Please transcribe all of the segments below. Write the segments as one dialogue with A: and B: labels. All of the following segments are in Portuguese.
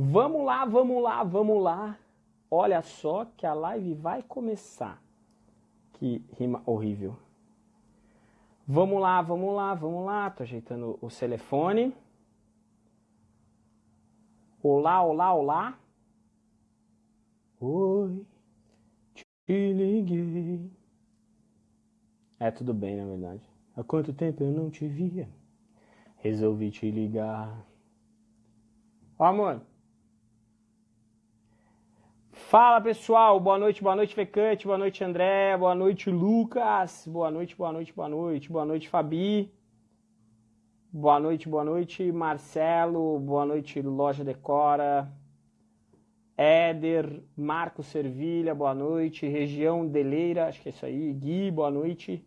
A: Vamos lá, vamos lá, vamos lá. Olha só que a live vai começar. Que rima horrível. Vamos lá, vamos lá, vamos lá. Tô ajeitando o telefone. Olá, olá, olá. Oi, te liguei. É, tudo bem, na verdade. Há quanto tempo eu não te via? Resolvi te ligar. Ó, amor. Fala, pessoal. Boa noite, boa noite, Fecante. Boa noite, André. Boa noite, Lucas. Boa noite, boa noite, boa noite. Boa noite, Fabi. Boa noite, boa noite, Marcelo. Boa noite, Loja Decora. Éder, Marco Servilha, boa noite. Região Deleira, acho que é isso aí. Gui, boa noite.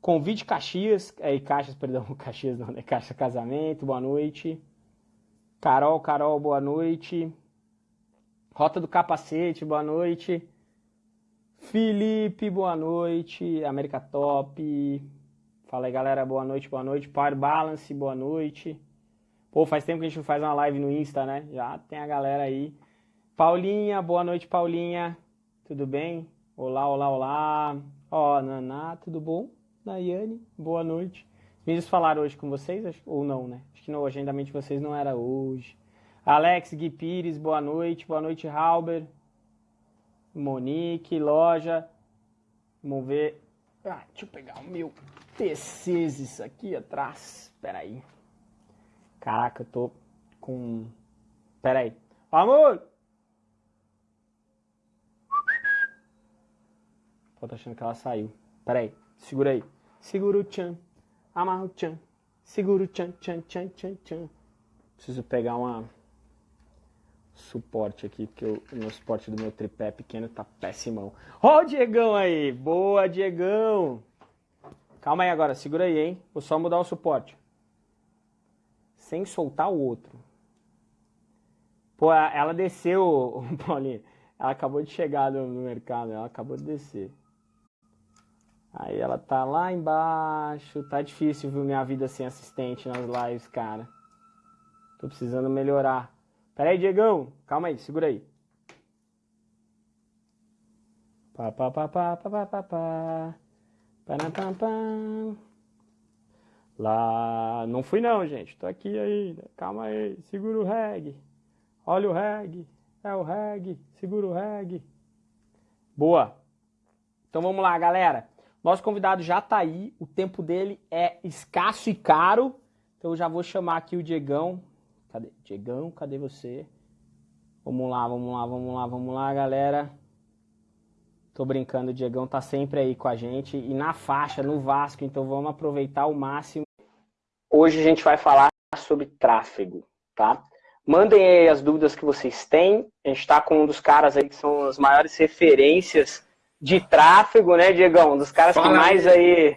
A: Convite Caxias, é, Caxias, perdão, Caxias não, né? Caixa Casamento, boa noite. Carol, Carol, boa noite. Rota do Capacete, boa noite. Felipe, boa noite. América Top. Fala aí, galera, boa noite, boa noite. Power Balance, boa noite. Pô, faz tempo que a gente não faz uma live no Insta, né? Já tem a galera aí. Paulinha, boa noite, Paulinha. Tudo bem? Olá, olá, olá. Ó, Naná, tudo bom? Nayane, boa noite. Os meninos falaram hoje com vocês, ou não, né? Acho que no agendamento de vocês não era hoje. Alex Gui Pires, boa noite. Boa noite, Halber. Monique, loja. Vamos ver. Ah, deixa eu pegar o meu PCs aqui atrás. Espera aí. Caraca, eu tô com... Espera aí. Amor! Pô, tô achando que ela saiu. Pera aí. Segura aí. Segura o tchan, amarra o tchan, segura o tchan, tchan, tchan, tchan, tchan. Preciso pegar uma suporte aqui, porque o, meu suporte do meu tripé pequeno tá péssimão. Ó o Diegão aí, boa Diegão. Calma aí agora, segura aí, hein. Vou só mudar o suporte. Sem soltar o outro. Pô, ela desceu, Paulinho. Ela acabou de chegar no mercado, ela acabou de descer. Aí ela tá lá embaixo. Tá difícil, viu, minha vida sem assistente nas lives, cara. Tô precisando melhorar. Pera aí, Diegão. Calma aí, segura aí. Pá, pá, pá, pá, pá, pá, pá, pá. Pá, pá, Lá, não fui não, gente. Tô aqui ainda. Calma aí. Segura o reg. Olha o reg. É o reg. Segura o reg. Boa. Então vamos lá, galera. Nosso convidado já está aí, o tempo dele é escasso e caro, então eu já vou chamar aqui o Diegão. Cadê? Diegão, cadê você? Vamos lá, vamos lá, vamos lá, vamos lá, galera. Tô brincando, o Diegão tá sempre aí com a gente e na faixa, no Vasco, então vamos aproveitar o máximo. Hoje a gente vai falar sobre tráfego, tá? Mandem aí as dúvidas que vocês têm. A gente está com um dos caras aí que são as maiores referências de tráfego, né, Diegão? Um dos caras Fala que mais aí. aí.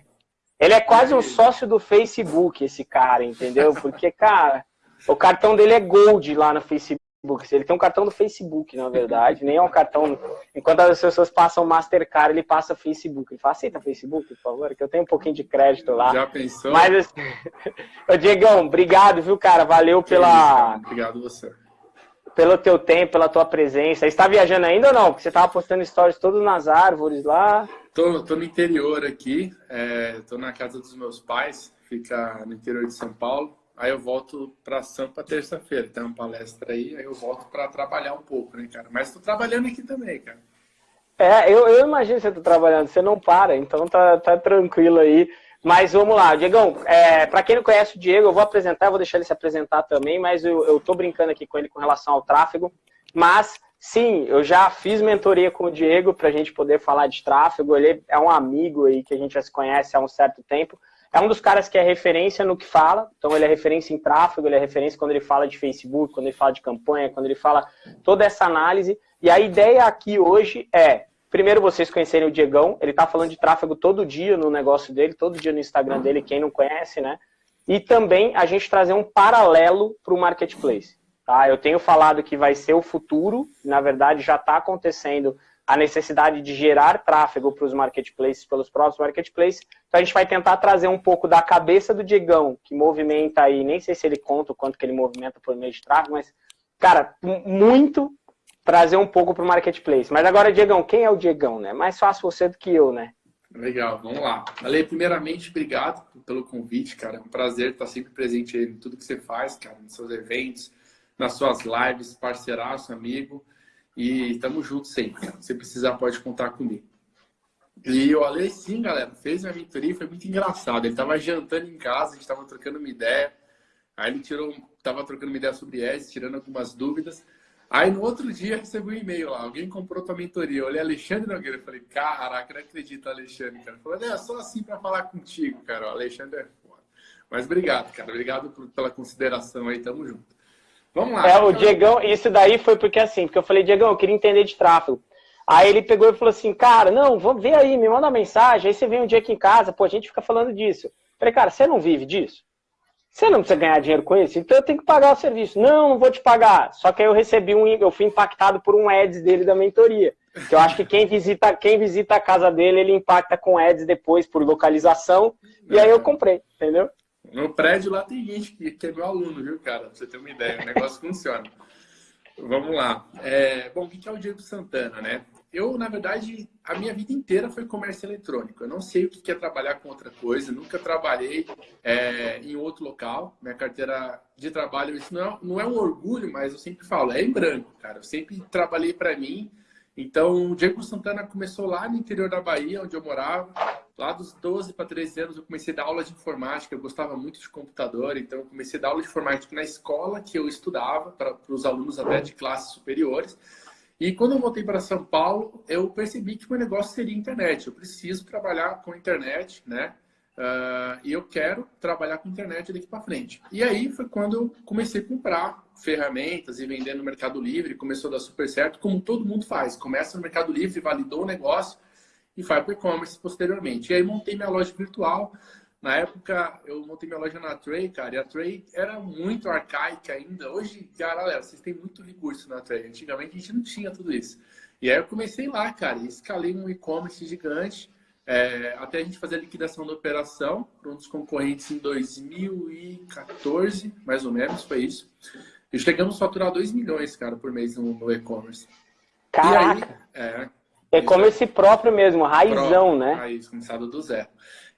A: Ele é quase um sócio do Facebook, esse cara, entendeu? Porque, cara, o cartão dele é Gold lá no Facebook. Ele tem um cartão do Facebook, na verdade, nem é um cartão. Enquanto as pessoas passam Mastercard, ele passa Facebook. Ele fala, aceita Facebook, por favor, que eu tenho um pouquinho de crédito lá.
B: Já pensou?
A: Mas, assim... Ô, Diegão, obrigado, viu, cara? Valeu pela.
B: Obrigado você
A: pelo teu tempo, pela tua presença. Você está viajando ainda ou não? Porque você estava postando stories todos nas árvores lá.
B: Tô, tô no interior aqui, é, tô na casa dos meus pais, fica no interior de São Paulo. Aí eu volto para Sampa terça-feira, tem uma palestra aí, aí eu volto para trabalhar um pouco, né, cara? Mas tô trabalhando aqui também, cara.
A: É, eu, eu imagino você tá trabalhando, você não para, então tá, tá tranquilo aí. Mas vamos lá, Diegão, é, para quem não conhece o Diego, eu vou apresentar, vou deixar ele se apresentar também, mas eu, eu tô brincando aqui com ele com relação ao tráfego. Mas, sim, eu já fiz mentoria com o Diego para a gente poder falar de tráfego. Ele é um amigo aí que a gente já se conhece há um certo tempo. É um dos caras que é referência no que fala, então ele é referência em tráfego, ele é referência quando ele fala de Facebook, quando ele fala de campanha, quando ele fala toda essa análise. E a ideia aqui hoje é Primeiro, vocês conhecerem o Diegão. Ele tá falando de tráfego todo dia no negócio dele, todo dia no Instagram dele, quem não conhece, né? E também a gente trazer um paralelo para o marketplace. Tá? Eu tenho falado que vai ser o futuro, na verdade já está acontecendo a necessidade de gerar tráfego para os marketplaces, pelos próprios marketplaces. Então a gente vai tentar trazer um pouco da cabeça do Diegão, que movimenta aí, nem sei se ele conta o quanto que ele movimenta por meio de tráfego, mas cara, muito trazer um pouco para o marketplace. Mas agora, Diegão, quem é o Diegão, né? Mais fácil você do que eu, né?
B: Legal, vamos lá. Ale, primeiramente, obrigado pelo convite, cara. É um prazer estar sempre presente em tudo que você faz, cara, nos seus eventos, nas suas lives, parceiraço, amigo. E estamos juntos sempre. Se precisar, pode contar comigo. E o Ale, sim, galera, fez minha mentoria, foi muito engraçado. Ele estava jantando em casa, a gente estava trocando uma ideia. Aí ele tirou, estava trocando uma ideia sobre ES, tirando algumas dúvidas. Aí no outro dia recebi um e-mail lá, alguém comprou tua mentoria. Eu olhei Alexandre Nogueira e falei, caraca, não acredito, Alexandre, cara. Falei, é só assim para falar contigo, cara. O Alexandre é foda. Mas obrigado, cara. Obrigado por, pela consideração aí, tamo junto.
A: Vamos lá. É, o Diegão, isso daí foi porque assim, porque eu falei, Diegão, eu queria entender de tráfego. Aí ele pegou e falou assim, cara, não, vou ver aí, me manda uma mensagem, aí você vem um dia aqui em casa, pô, a gente fica falando disso. Eu falei, cara, você não vive disso? Você não precisa ganhar dinheiro com isso, então eu tenho que pagar o serviço. Não, não vou te pagar. Só que aí eu recebi um, eu fui impactado por um ads dele da mentoria. Que eu acho que quem visita, quem visita a casa dele, ele impacta com ads depois por localização. E aí eu comprei, entendeu?
B: No prédio lá tem gente que, que é meu aluno, viu, cara? Pra você ter uma ideia, o negócio funciona. Vamos lá. É, bom, o que é o Diego Santana, né? eu, na verdade, a minha vida inteira foi comércio eletrônico. Eu não sei o que é trabalhar com outra coisa, nunca trabalhei é, em outro local. Minha carteira de trabalho, isso não é, não é um orgulho, mas eu sempre falo, é em branco, cara. Eu sempre trabalhei para mim. Então, o Diego Santana começou lá no interior da Bahia, onde eu morava. Lá dos 12 para 13 anos, eu comecei a dar aula de informática. Eu gostava muito de computador, então eu comecei a dar aula de informática na escola que eu estudava, para os alunos até de classes superiores. E quando eu voltei para São Paulo, eu percebi que o meu negócio seria internet. Eu preciso trabalhar com internet, né? Uh, e eu quero trabalhar com internet daqui para frente. E aí foi quando eu comecei a comprar ferramentas e vender no Mercado Livre. Começou a dar super certo, como todo mundo faz. Começa no Mercado Livre, validou o negócio e vai para o e-commerce posteriormente. E aí montei minha loja virtual. Na época, eu montei minha loja na Tray, cara, e a Tray era muito arcaica ainda. Hoje, cara, galera, vocês têm muito recurso na Tray. Antigamente a gente não tinha tudo isso. E aí eu comecei lá, cara, e escalei um e-commerce gigante, é, até a gente fazer a liquidação da operação para um dos concorrentes em 2014, mais ou menos, foi isso. E chegamos a faturar 2 milhões, cara, por mês no, no e-commerce.
A: E aí, é, e-commerce próprio mesmo, raizão, próprio, né?
B: Raiz, começado do zero.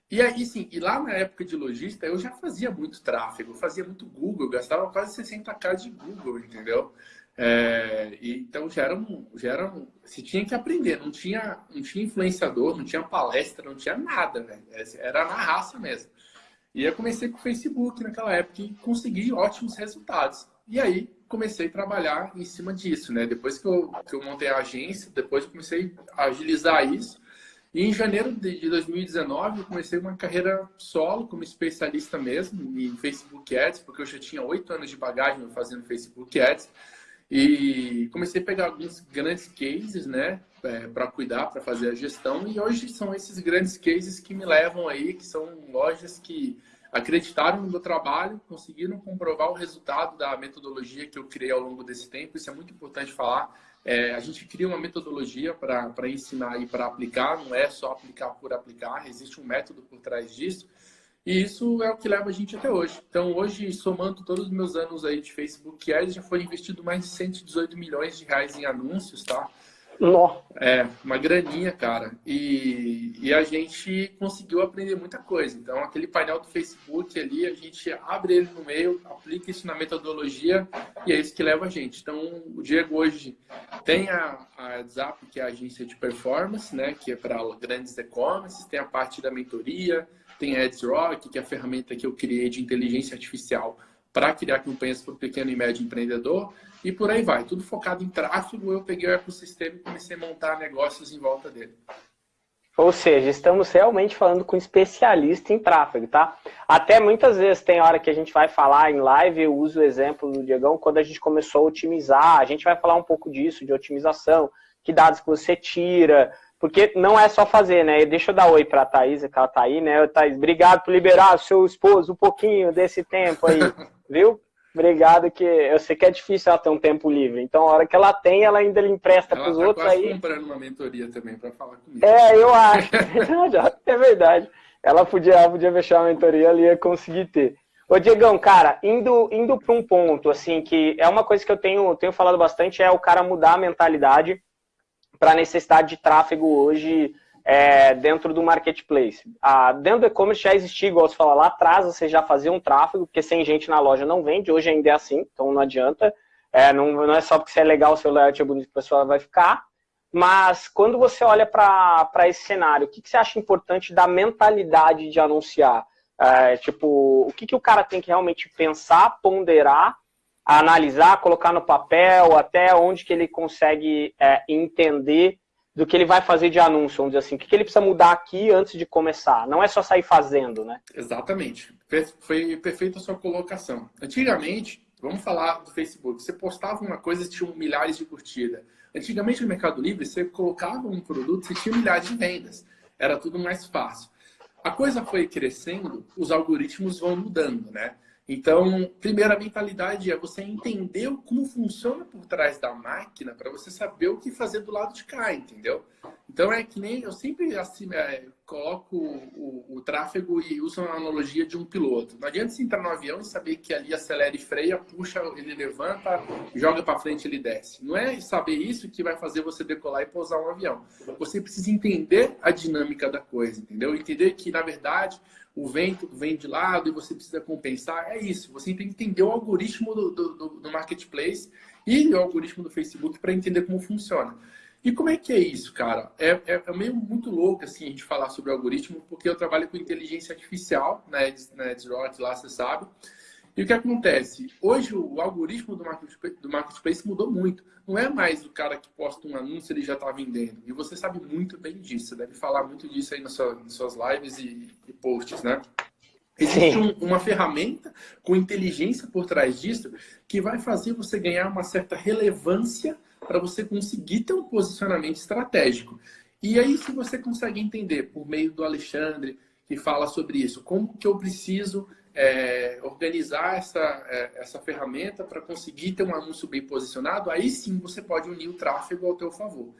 B: E aí, sim, e lá na época de logística, eu já fazia muito tráfego, fazia muito Google, gastava quase 60k de Google, entendeu? É, e, então já era, um, já era um, se tinha que aprender, não tinha, não tinha influenciador, não tinha palestra, não tinha nada, velho. Era na raça mesmo. E eu comecei com o Facebook naquela época e consegui ótimos resultados. E aí comecei a trabalhar em cima disso, né? Depois que eu, que eu montei a agência, depois eu comecei a agilizar isso e em janeiro de 2019 eu comecei uma carreira solo como especialista mesmo em Facebook Ads, porque eu já tinha oito anos de bagagem fazendo Facebook Ads. E comecei a pegar alguns grandes cases, né, é, para cuidar, para fazer a gestão. E hoje são esses grandes cases que me levam aí, que são lojas que acreditaram no meu trabalho, conseguiram comprovar o resultado da metodologia que eu criei ao longo desse tempo. Isso é muito importante falar é, a gente cria uma metodologia para ensinar e para aplicar, não é só aplicar por aplicar, existe um método por trás disso. E isso é o que leva a gente até hoje. Então, hoje, somando todos os meus anos aí de Facebook Ads, já foi investido mais de 118 milhões de reais em anúncios, tá?
A: Nó.
B: É, uma graninha, cara. E, e a gente conseguiu aprender muita coisa. Então, aquele painel do Facebook ali, a gente abre ele no meio, aplica isso na metodologia e é isso que leva a gente. Então, o Diego hoje tem a, a WhatsApp, que é a agência de performance, né? Que é para grandes e-commerce, tem a parte da mentoria, tem a AdsRock, que é a ferramenta que eu criei de inteligência artificial para criar campanhas para o pequeno e médio empreendedor e por aí vai. Tudo focado em tráfego, eu peguei o ecossistema e comecei a montar negócios em volta dele.
A: Ou seja, estamos realmente falando com um especialista em tráfego, tá? Até muitas vezes tem hora que a gente vai falar em live, eu uso o exemplo do Diegão, quando a gente começou a otimizar, a gente vai falar um pouco disso, de otimização, que dados que você tira, porque não é só fazer, né? Deixa eu dar oi para a Thaís, que ela tá aí, né? Thaís, obrigado por liberar o seu esposo um pouquinho desse tempo aí, viu? Obrigado, que eu sei que é difícil ela ter um tempo livre. Então, a hora que ela tem, ela ainda lhe empresta para os tá outros aí.
B: comprando uma mentoria também para falar comigo.
A: É, eu acho. é verdade. Ela podia, ela podia fechar a mentoria, ela ia conseguir ter. Ô, Diegão, cara, indo, indo para um ponto, assim, que é uma coisa que eu tenho, tenho falado bastante, é o cara mudar a mentalidade para a necessidade de tráfego hoje é, dentro do marketplace. Ah, dentro do e-commerce já existia, igual você falou lá atrás, você já fazia um tráfego, porque sem gente na loja não vende, hoje ainda é assim, então não adianta. É, não, não é só porque você é legal, seu layout é bonito, a pessoa vai ficar. Mas quando você olha para esse cenário, o que, que você acha importante da mentalidade de anunciar? É, tipo, o que, que o cara tem que realmente pensar, ponderar, analisar, colocar no papel, até onde que ele consegue é, entender do que ele vai fazer de anúncio, vamos dizer assim. O que, ele precisa mudar aqui antes de começar? Não é só sair fazendo, né?
B: Exatamente. Foi perfeita a sua colocação. Antigamente, vamos falar do Facebook, você postava uma coisa e tinha milhares de curtidas. Antigamente no Mercado Livre, você colocava um produto e tinha milhares de vendas. Era tudo mais fácil a coisa foi crescendo, os algoritmos vão mudando, né? Então, primeira mentalidade é você entender como funciona por trás da máquina para você saber o que fazer do lado de cá, entendeu? Então é que nem eu sempre assim, é, coloco o, o, o, tráfego e uso uma analogia de um piloto. Não adianta você entrar no avião e saber que ali acelera e freia, puxa, ele levanta, joga para frente, ele desce. Não é saber isso que vai fazer você decolar e pousar um avião. Você precisa entender a dinâmica da coisa, entendeu? Entender que na verdade o vento vem de lado e você precisa compensar. É isso. Você tem que entender o algoritmo do, do, do marketplace e o algoritmo do Facebook para entender como funciona. E como é que é isso, cara? É, é, é, meio muito louco assim, a gente falar sobre algoritmo, porque eu trabalho com inteligência artificial na Edgerot, lá você sabe. E o que acontece? Hoje o algoritmo do marketplace, do marketplace mudou muito. Não é mais o cara que posta um anúncio ele já está vendendo. E você sabe muito bem disso. Você deve falar muito disso aí nas suas, nas suas lives e, e posts, né? Existe um, uma ferramenta com inteligência por trás disso que vai fazer você ganhar uma certa relevância para você conseguir ter um posicionamento estratégico. E aí, se você consegue entender, por meio do Alexandre, que fala sobre isso, como que eu preciso é, organizar essa, é, essa ferramenta para conseguir ter um anúncio bem posicionado, aí sim você pode unir o tráfego ao teu favor.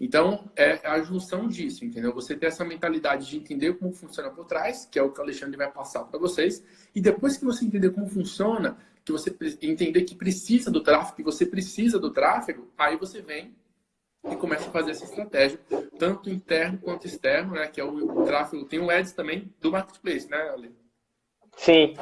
B: Então, é a junção disso, entendeu? Você ter essa mentalidade de entender como funciona por trás, que é o que o Alexandre vai passar para vocês, e depois que você entender como funciona, que você entender que precisa do tráfego, que você precisa do tráfego, aí você vem e começa a fazer essa estratégia, tanto interno quanto externo, né? Que é o, o tráfego. Tem o Ads também do Marketplace, né, Ale?
A: Sim.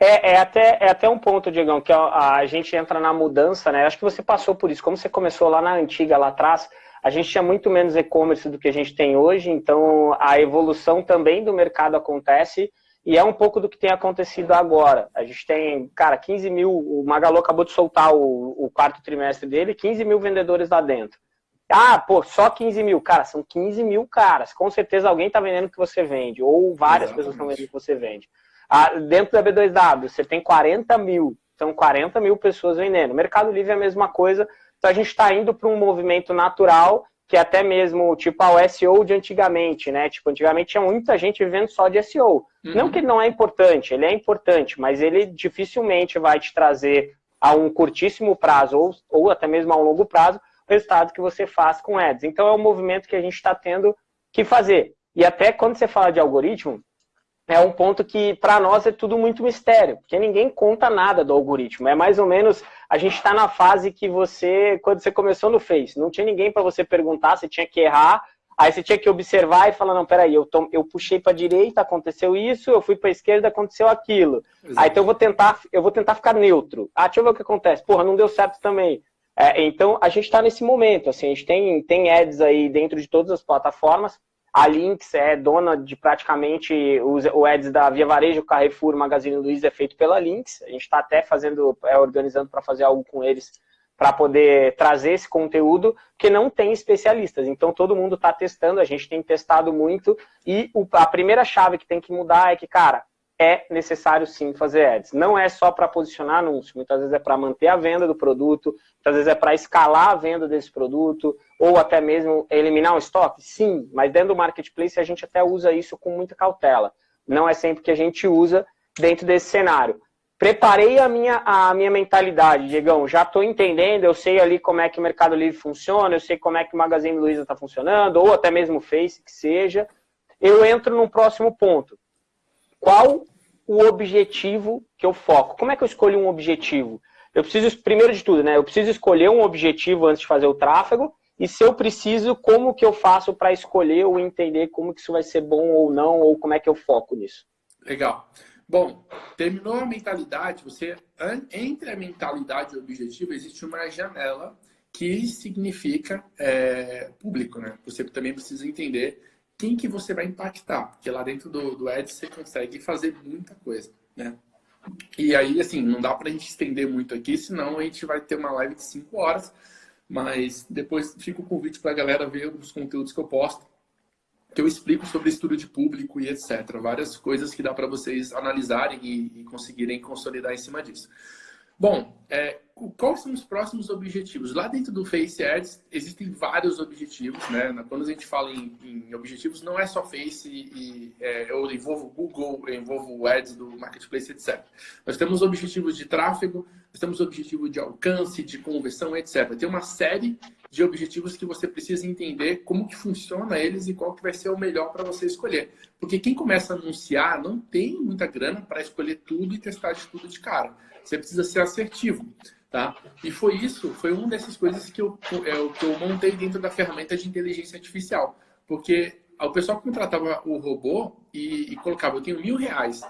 A: É, é, até, é até um ponto, Diegão, que a, a gente entra na mudança, né? Acho que você passou por isso. Como você começou lá na antiga, lá atrás, a gente tinha muito menos e-commerce do que a gente tem hoje, então a evolução também do mercado acontece e é um pouco do que tem acontecido agora. A gente tem, cara, 15 mil, o Magalu acabou de soltar o, o quarto trimestre dele, 15 mil vendedores lá dentro. Ah, pô, só 15 mil. Cara, são 15 mil caras. Com certeza alguém está vendendo o que você vende, ou várias Exatamente. pessoas estão vendendo o que você vende. Ah, dentro da B2W, você tem 40 mil. São 40 mil pessoas vendendo. Mercado Livre é a mesma coisa. Então a gente está indo para um movimento natural que é até mesmo tipo ah, o SEO de antigamente, né? Tipo, antigamente tinha muita gente vivendo só de SEO. Uhum. Não que ele não é importante, ele é importante, mas ele dificilmente vai te trazer a um curtíssimo prazo ou, ou até mesmo a um longo prazo o resultado que você faz com ads. Então é um movimento que a gente está tendo que fazer. E até quando você fala de algoritmo, é um ponto que para nós é tudo muito mistério, porque ninguém conta nada do algoritmo. É mais ou menos, a gente está na fase que você, quando você começou no Face, não tinha ninguém para você perguntar, você tinha que errar, aí você tinha que observar e falar, não, peraí, eu, tom, eu puxei para a direita, aconteceu isso, eu fui para a esquerda, aconteceu aquilo. Exato. Aí então eu vou tentar, eu vou tentar ficar neutro. Ah, deixa eu ver o que acontece. Porra, não deu certo também. É, então a gente está nesse momento, assim, a gente tem, tem ads aí dentro de todas as plataformas, a Lynx é dona de praticamente os, o ads da Via Varejo, Carrefour, Magazine Luiza é feito pela Lynx. A gente está até fazendo, é, organizando para fazer algo com eles para poder trazer esse conteúdo, que não tem especialistas. Então todo mundo está testando, a gente tem testado muito e a primeira chave que tem que mudar é que, cara, é necessário sim fazer ads. Não é só para posicionar anúncio, muitas vezes é para manter a venda do produto, muitas vezes é para escalar a venda desse produto, ou até mesmo eliminar o estoque, sim, mas dentro do marketplace a gente até usa isso com muita cautela. Não é sempre que a gente usa dentro desse cenário. Preparei a minha, a minha mentalidade, Diegão, já estou entendendo, eu sei ali como é que o Mercado Livre funciona, eu sei como é que o Magazine Luiza está funcionando, ou até mesmo o Face, que seja. Eu entro no próximo ponto qual o objetivo que eu foco. Como é que eu escolho um objetivo? Eu preciso, primeiro de tudo, né? Eu preciso escolher um objetivo antes de fazer o tráfego. E se eu preciso, como que eu faço para escolher ou entender como que isso vai ser bom ou não, ou como é que eu foco nisso?
B: Legal. Bom, terminou a mentalidade, você entre a mentalidade e o objetivo existe uma janela que significa é, público, né? Você também precisa entender quem que você vai impactar, porque lá dentro do, do Ads você consegue fazer muita coisa, né? E aí, assim, não dá para a gente estender muito aqui, senão a gente vai ter uma live de 5 horas, mas depois fica o convite para a galera ver os conteúdos que eu posto, que eu explico sobre estudo de público e etc. Várias coisas que dá para vocês analisarem e, e conseguirem consolidar em cima disso. Bom, é, quais são os próximos objetivos? Lá dentro do Face Ads existem vários objetivos, né? Quando a gente fala em, em objetivos, não é só Face e é, eu envolvo Google, eu envolvo Ads do Marketplace, etc. Nós temos objetivos de tráfego, nós temos objetivo de alcance, de conversão, etc. Tem uma série de objetivos que você precisa entender como que funciona eles e qual que vai ser o melhor para você escolher. Porque quem começa a anunciar não tem muita grana para escolher tudo e testar de tudo de cara. Você precisa ser assertivo. Tá? E foi isso, foi uma dessas coisas que eu, é, que eu montei dentro da ferramenta de inteligência artificial. Porque o pessoal contratava o robô e, e colocava, eu tenho mil reais.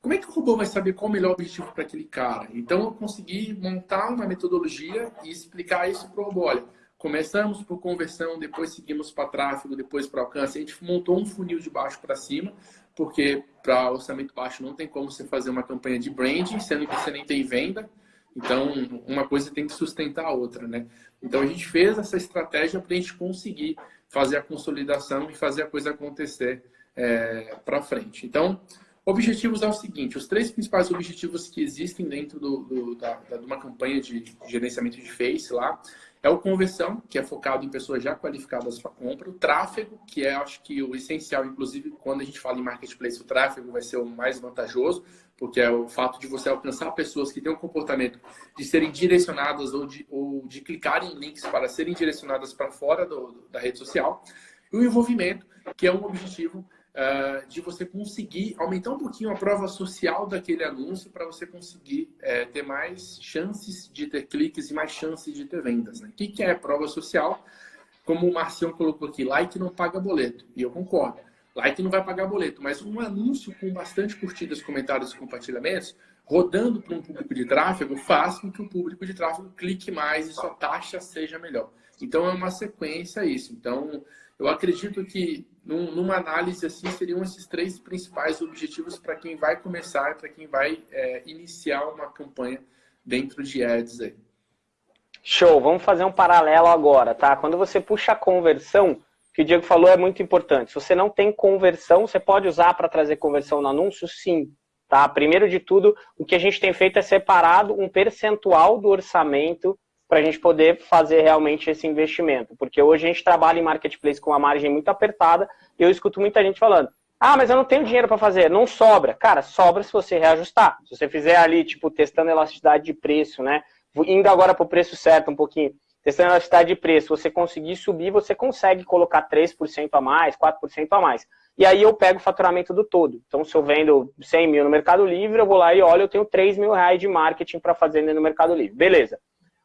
B: Como é que o robô vai saber qual o melhor objetivo para aquele cara? Então eu consegui montar uma metodologia e explicar isso para o robô. Olha, começamos por conversão, depois seguimos para tráfego, depois para alcance. A gente montou um funil de baixo para cima, porque para orçamento baixo não tem como você fazer uma campanha de branding, sendo que você nem tem venda. Então, uma coisa tem que sustentar a outra, né? Então, a gente fez essa estratégia para a gente conseguir fazer a consolidação e fazer a coisa acontecer é, para frente. Então, objetivos é o seguinte: os três principais objetivos que existem dentro do, do, da, de uma campanha de gerenciamento de Face lá é o conversão, que é focado em pessoas já qualificadas para compra, o tráfego, que é, acho que, o essencial, inclusive, quando a gente fala em marketplace, o tráfego vai ser o mais vantajoso, porque é o fato de você alcançar pessoas que têm um comportamento de serem direcionadas ou de, ou de clicarem em links para serem direcionadas para fora do, da rede social. E o envolvimento, que é um objetivo uh, de você conseguir aumentar um pouquinho a prova social daquele anúncio para você conseguir uh, ter mais chances de ter cliques e mais chances de ter vendas. Né? O que, que é prova social? Como o Marcião colocou aqui, like não paga boleto. E eu concordo. Like não vai pagar boleto, mas um anúncio com bastante curtidas, comentários e compartilhamentos, rodando para um público de tráfego, faz com que o público de tráfego clique mais e sua taxa seja melhor. Então é uma sequência isso. Então eu acredito que numa análise assim seriam esses três principais objetivos para quem vai começar, para quem vai é, iniciar uma campanha dentro de ads aí.
A: Show, vamos fazer um paralelo agora, tá? Quando você puxa a conversão, que o Diego falou é muito importante. Se você não tem conversão, você pode usar para trazer conversão no anúncio? Sim. Tá? Primeiro de tudo, o que a gente tem feito é separado um percentual do orçamento para a gente poder fazer realmente esse investimento. Porque hoje a gente trabalha em marketplace com uma margem muito apertada e eu escuto muita gente falando: ah, mas eu não tenho dinheiro para fazer. Não sobra. Cara, sobra se você reajustar. Se você fizer ali, tipo, testando elasticidade de preço, né? Indo agora para o preço certo um pouquinho. Testando elasticidade de preço, você conseguir subir, você consegue colocar 3% a mais, 4% a mais. E aí eu pego o faturamento do todo. Então, se eu vendo 100 mil no Mercado Livre, eu vou lá e olho, eu tenho 3 mil reais de marketing para fazer no Mercado Livre. Beleza.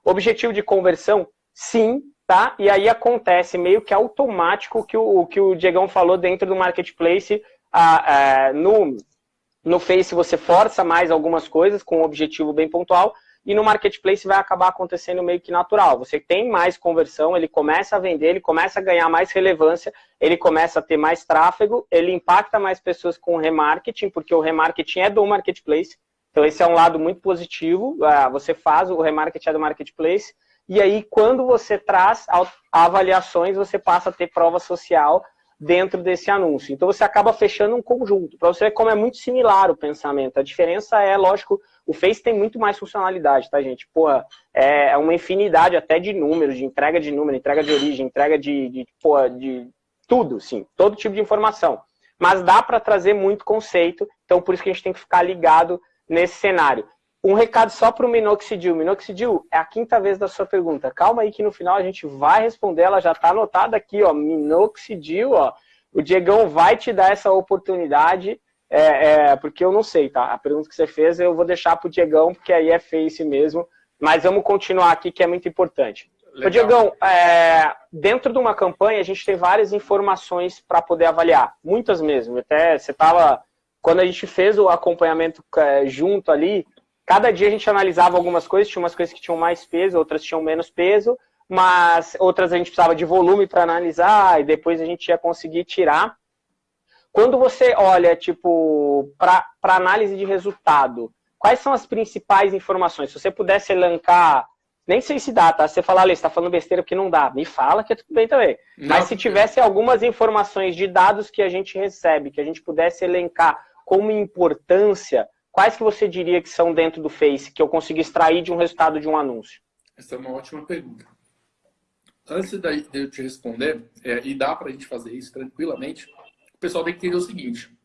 A: Objetivo de conversão? Sim, tá? E aí acontece meio que automático que o que o Diegão falou dentro do marketplace. A, a, no, no Face você força mais algumas coisas com um objetivo bem pontual e no marketplace vai acabar acontecendo meio que natural. Você tem mais conversão, ele começa a vender, ele começa a ganhar mais relevância, ele começa a ter mais tráfego, ele impacta mais pessoas com remarketing, porque o remarketing é do marketplace. Então, esse é um lado muito positivo. Ah, você faz o remarketing do marketplace, e aí, quando você traz avaliações, você passa a ter prova social dentro desse anúncio. Então, você acaba fechando um conjunto. Para você ver como é muito similar o pensamento. A diferença é, lógico, o Face tem muito mais funcionalidade, tá, gente? Porra, é uma infinidade até de números, de entrega de número, entrega de origem, entrega de, de, porra, de tudo, sim, todo tipo de informação. Mas dá para trazer muito conceito, então por isso que a gente tem que ficar ligado nesse cenário. Um recado só para o Minoxidil. Minoxidil, é a quinta vez da sua pergunta. Calma aí que no final a gente vai responder, ela já está anotada aqui, ó. Minoxidil, ó. O Diegão vai te dar essa oportunidade é, é, porque eu não sei, tá? A pergunta que você fez eu vou deixar pro Diegão, porque aí é face mesmo. Mas vamos continuar aqui, que é muito importante. Legal. Ô, Diegão, é, dentro de uma campanha, a gente tem várias informações para poder avaliar. Muitas mesmo. Até você estava. Quando a gente fez o acompanhamento é, junto ali, cada dia a gente analisava algumas coisas, tinha umas coisas que tinham mais peso, outras tinham menos peso, mas outras a gente precisava de volume para analisar, e depois a gente ia conseguir tirar. Quando você olha, tipo, para análise de resultado, quais são as principais informações? Se você pudesse elencar, nem sei se dá, tá? Se você falar, ali, você está falando besteira porque não dá, me fala que é tudo bem também. Não, Mas se tivesse algumas informações de dados que a gente recebe, que a gente pudesse elencar como importância, quais que você diria que são dentro do Face, que eu consigo extrair de um resultado de um anúncio?
B: Essa é uma ótima pergunta. Antes de eu te responder, é, e dá para a gente fazer isso tranquilamente, o pessoal tem que entender o seguinte.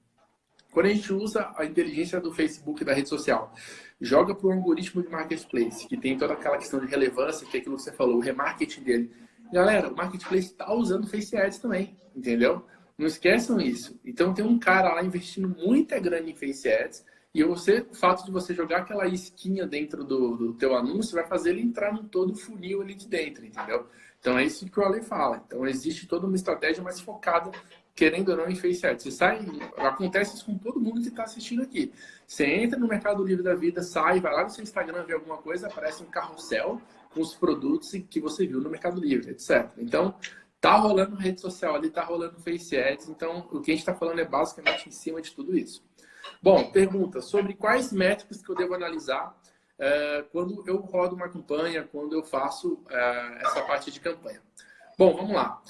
B: Quando a gente usa a inteligência do Facebook da rede social, joga para o algoritmo de marketplace, que tem toda aquela questão de relevância, que é aquilo que você falou, o remarketing dele. Galera, o marketplace está usando Face Ads também, entendeu? Não esqueçam isso. Então tem um cara lá investindo muita grana em Face Ads, e você, o fato de você jogar aquela esquinha dentro do, do teu anúncio vai fazer ele entrar no todo funil ali de dentro, entendeu? Então é isso que o Ale fala. Então existe toda uma estratégia mais focada querendo ou não, em Face Ads. Você sai, acontece isso com todo mundo que está assistindo aqui. Você entra no Mercado Livre da Vida, sai, vai lá no seu Instagram ver alguma coisa, aparece um carrossel com os produtos que você viu no Mercado Livre, etc. Então, tá rolando rede social ali, tá rolando Face Ads. Então, o que a gente está falando é basicamente em cima de tudo isso. Bom, pergunta sobre quais métricas que eu devo analisar é, quando eu rodo uma campanha, quando eu faço é, essa parte de campanha. Bom, vamos lá.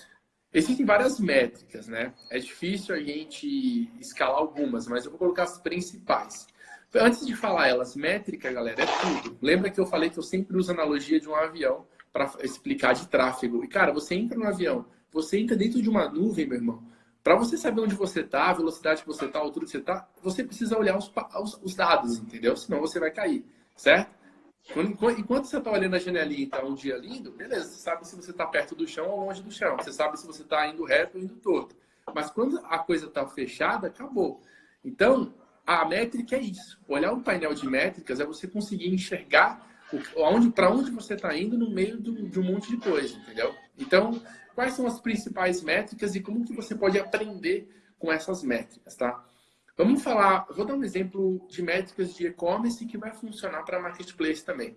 B: Existem várias métricas, né? É difícil a gente escalar algumas, mas eu vou colocar as principais. Antes de falar elas, métrica, galera, é tudo. Lembra que eu falei que eu sempre uso a analogia de um avião para explicar de tráfego. E, cara, você entra no avião, você entra dentro de uma nuvem, meu irmão. Para você saber onde você está, a velocidade que você está, a altura que você está, você precisa olhar os, os, os dados, entendeu? Senão você vai cair, certo? Enquanto você está olhando a janelinha e está um dia lindo, beleza, você sabe se você está perto do chão ou longe do chão. Você sabe se você está indo reto ou indo torto. Mas quando a coisa está fechada, acabou. Então, a métrica é isso. Olhar um painel de métricas é você conseguir enxergar para onde você está indo no meio de um monte de coisa, entendeu? Então, quais são as principais métricas e como que você pode aprender com essas métricas, tá? Vamos falar, vou dar um exemplo de métricas de e-commerce que vai funcionar para marketplace também.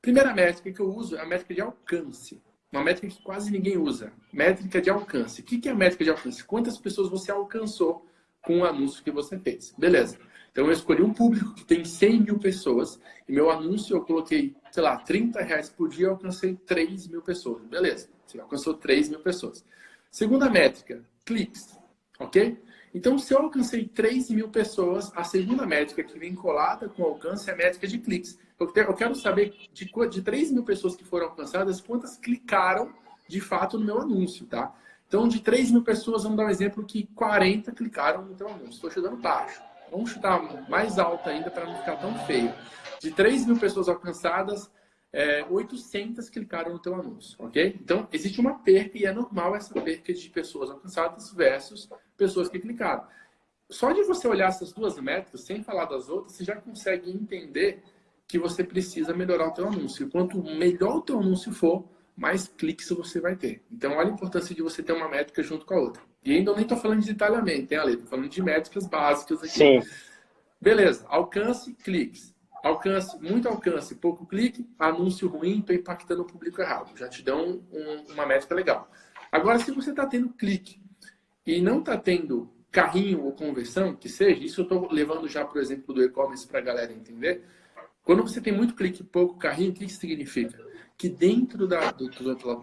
B: Primeira métrica que eu uso é a métrica de alcance. Uma métrica que quase ninguém usa. Métrica de alcance. O que é a métrica de alcance? Quantas pessoas você alcançou com o anúncio que você fez. Beleza. Então eu escolhi um público que tem 100 mil pessoas e meu anúncio eu coloquei, sei lá, 30 reais por dia, eu alcancei 3 mil pessoas. Beleza. Você alcançou 3 mil pessoas. Segunda métrica, cliques. Ok? Então, se eu alcancei 3 mil pessoas, a segunda métrica que vem colada com alcance é a métrica de cliques. Eu quero saber de, de 3 mil pessoas que foram alcançadas, quantas clicaram de fato no meu anúncio, tá? Então, de 3 mil pessoas, vamos dar um exemplo que 40 clicaram no teu anúncio. Estou chutando baixo. Vamos chutar mais alto ainda para não ficar tão feio. De 3 mil pessoas alcançadas, é, 800 clicaram no teu anúncio, ok? Então, existe uma perca e é normal essa perca de pessoas alcançadas versus pessoas que clicaram. Só de você olhar essas duas métricas, sem falar das outras, você já consegue entender que você precisa melhorar o teu anúncio. Quanto melhor o teu anúncio for, mais cliques você vai ter. Então, olha a importância de você ter uma métrica junto com a outra. E ainda nem estou falando de detalhamento, hein, Ale? Estou falando de métricas básicas aqui.
A: Sim.
B: Beleza. Alcance, cliques. Alcance, muito alcance, pouco clique, anúncio ruim, estou impactando o público errado. Já te dão um, uma métrica legal. Agora, se você está tendo clique e não está tendo carrinho ou conversão, que seja, isso eu estou levando já para o exemplo do e-commerce para a galera entender. Quando você tem muito clique e pouco carrinho, o que isso significa? Que dentro da, do,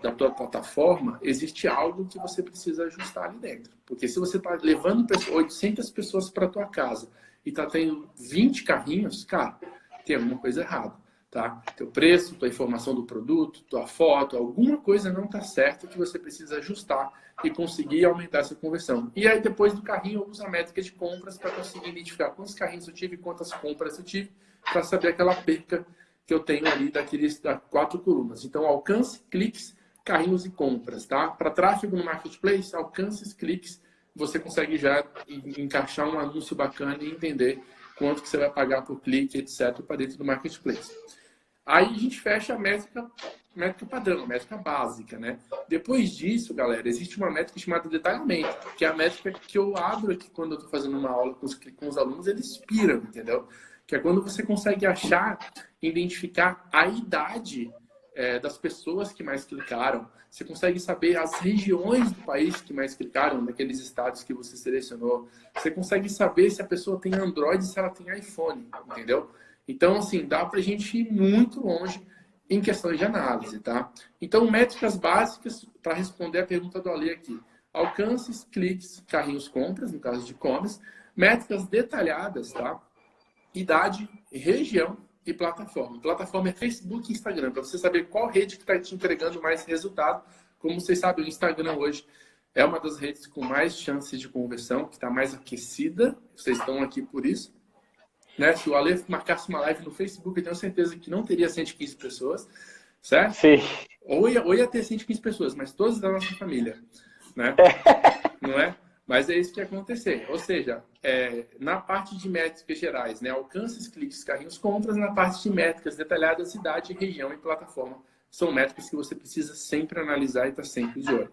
B: da tua plataforma existe algo que você precisa ajustar ali dentro. Porque se você está levando 800 pessoas para tua casa e está tendo 20 carrinhos, cara, tem alguma coisa errada, tá? Teu preço, tua informação do produto, tua foto, alguma coisa não está certa que você precisa ajustar e conseguir aumentar essa conversão. E aí depois do carrinho eu uso a métrica de compras para conseguir identificar quantos carrinhos eu tive, quantas compras eu tive, para saber aquela perca que eu tenho ali daqueles das quatro colunas. Então alcance, cliques, carrinhos e compras, tá? Para tráfego no marketplace, alcances, cliques, você consegue já encaixar um anúncio bacana e entender quanto que você vai pagar por clique, etc, para dentro do marketplace. Aí a gente fecha a métrica, métrica padrão, métrica básica, né? Depois disso, galera, existe uma métrica chamada detalhamento, que é a métrica que eu abro aqui quando eu estou fazendo uma aula com os, com os alunos, eles piram, entendeu? Que é quando você consegue achar, identificar a idade é, das pessoas que mais clicaram. Você consegue saber as regiões do país que mais clicaram, naqueles estados que você selecionou. Você consegue saber se a pessoa tem Android se ela tem iPhone, entendeu? Então, assim, dá para a gente ir muito longe em questões de análise, tá? Então, métricas básicas para responder a pergunta do Ale aqui. Alcances, cliques, carrinhos, compras, no caso de e-commerce. Métricas detalhadas, tá? Idade, região e plataforma. Plataforma é Facebook e Instagram, para você saber qual rede que está te entregando mais resultado. Como vocês sabem, o Instagram hoje é uma das redes com mais chances de conversão, que está mais aquecida. Vocês estão aqui por isso. Né? Se o Ale marcasse uma live no Facebook, eu tenho certeza que não teria 115 pessoas, certo?
A: Sim.
B: Ou ia, ou ia ter 115 pessoas, mas todas da nossa família, né? não é? Mas é isso que acontecer. Ou seja, é, na parte de métricas gerais, né? alcances, cliques, carrinhos, compras, na parte de métricas detalhadas, cidade, região e plataforma. São métricas que você precisa sempre analisar e estar tá sempre de olho.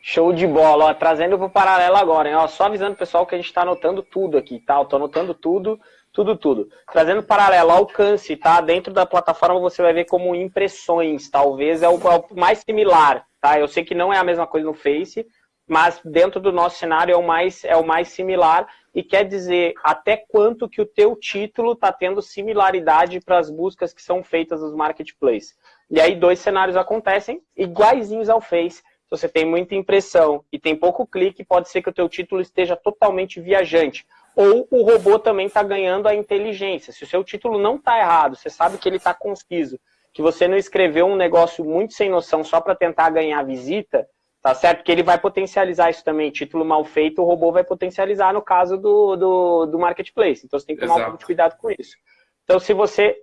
A: Show de bola, ó, trazendo para o paralelo agora, hein? Ó, só avisando o pessoal que a gente está anotando tudo aqui, tá? Estou anotando tudo, tudo, tudo. Trazendo paralelo, alcance, tá? Dentro da plataforma você vai ver como impressões, talvez é o, é o, mais similar, tá? Eu sei que não é a mesma coisa no Face, mas dentro do nosso cenário é o mais, é o mais similar e quer dizer até quanto que o teu título está tendo similaridade para as buscas que são feitas nos marketplaces. E aí dois cenários acontecem iguaizinhos ao Face, se você tem muita impressão e tem pouco clique, pode ser que o teu título esteja totalmente viajante. Ou o robô também está ganhando a inteligência. Se o seu título não está errado, você sabe que ele está conciso, que você não escreveu um negócio muito sem noção só para tentar ganhar visita, tá certo? Que ele vai potencializar isso também. Título mal feito, o robô vai potencializar no caso do, do, do marketplace. Então você tem que tomar Exato. um pouco de cuidado com isso. Então, se você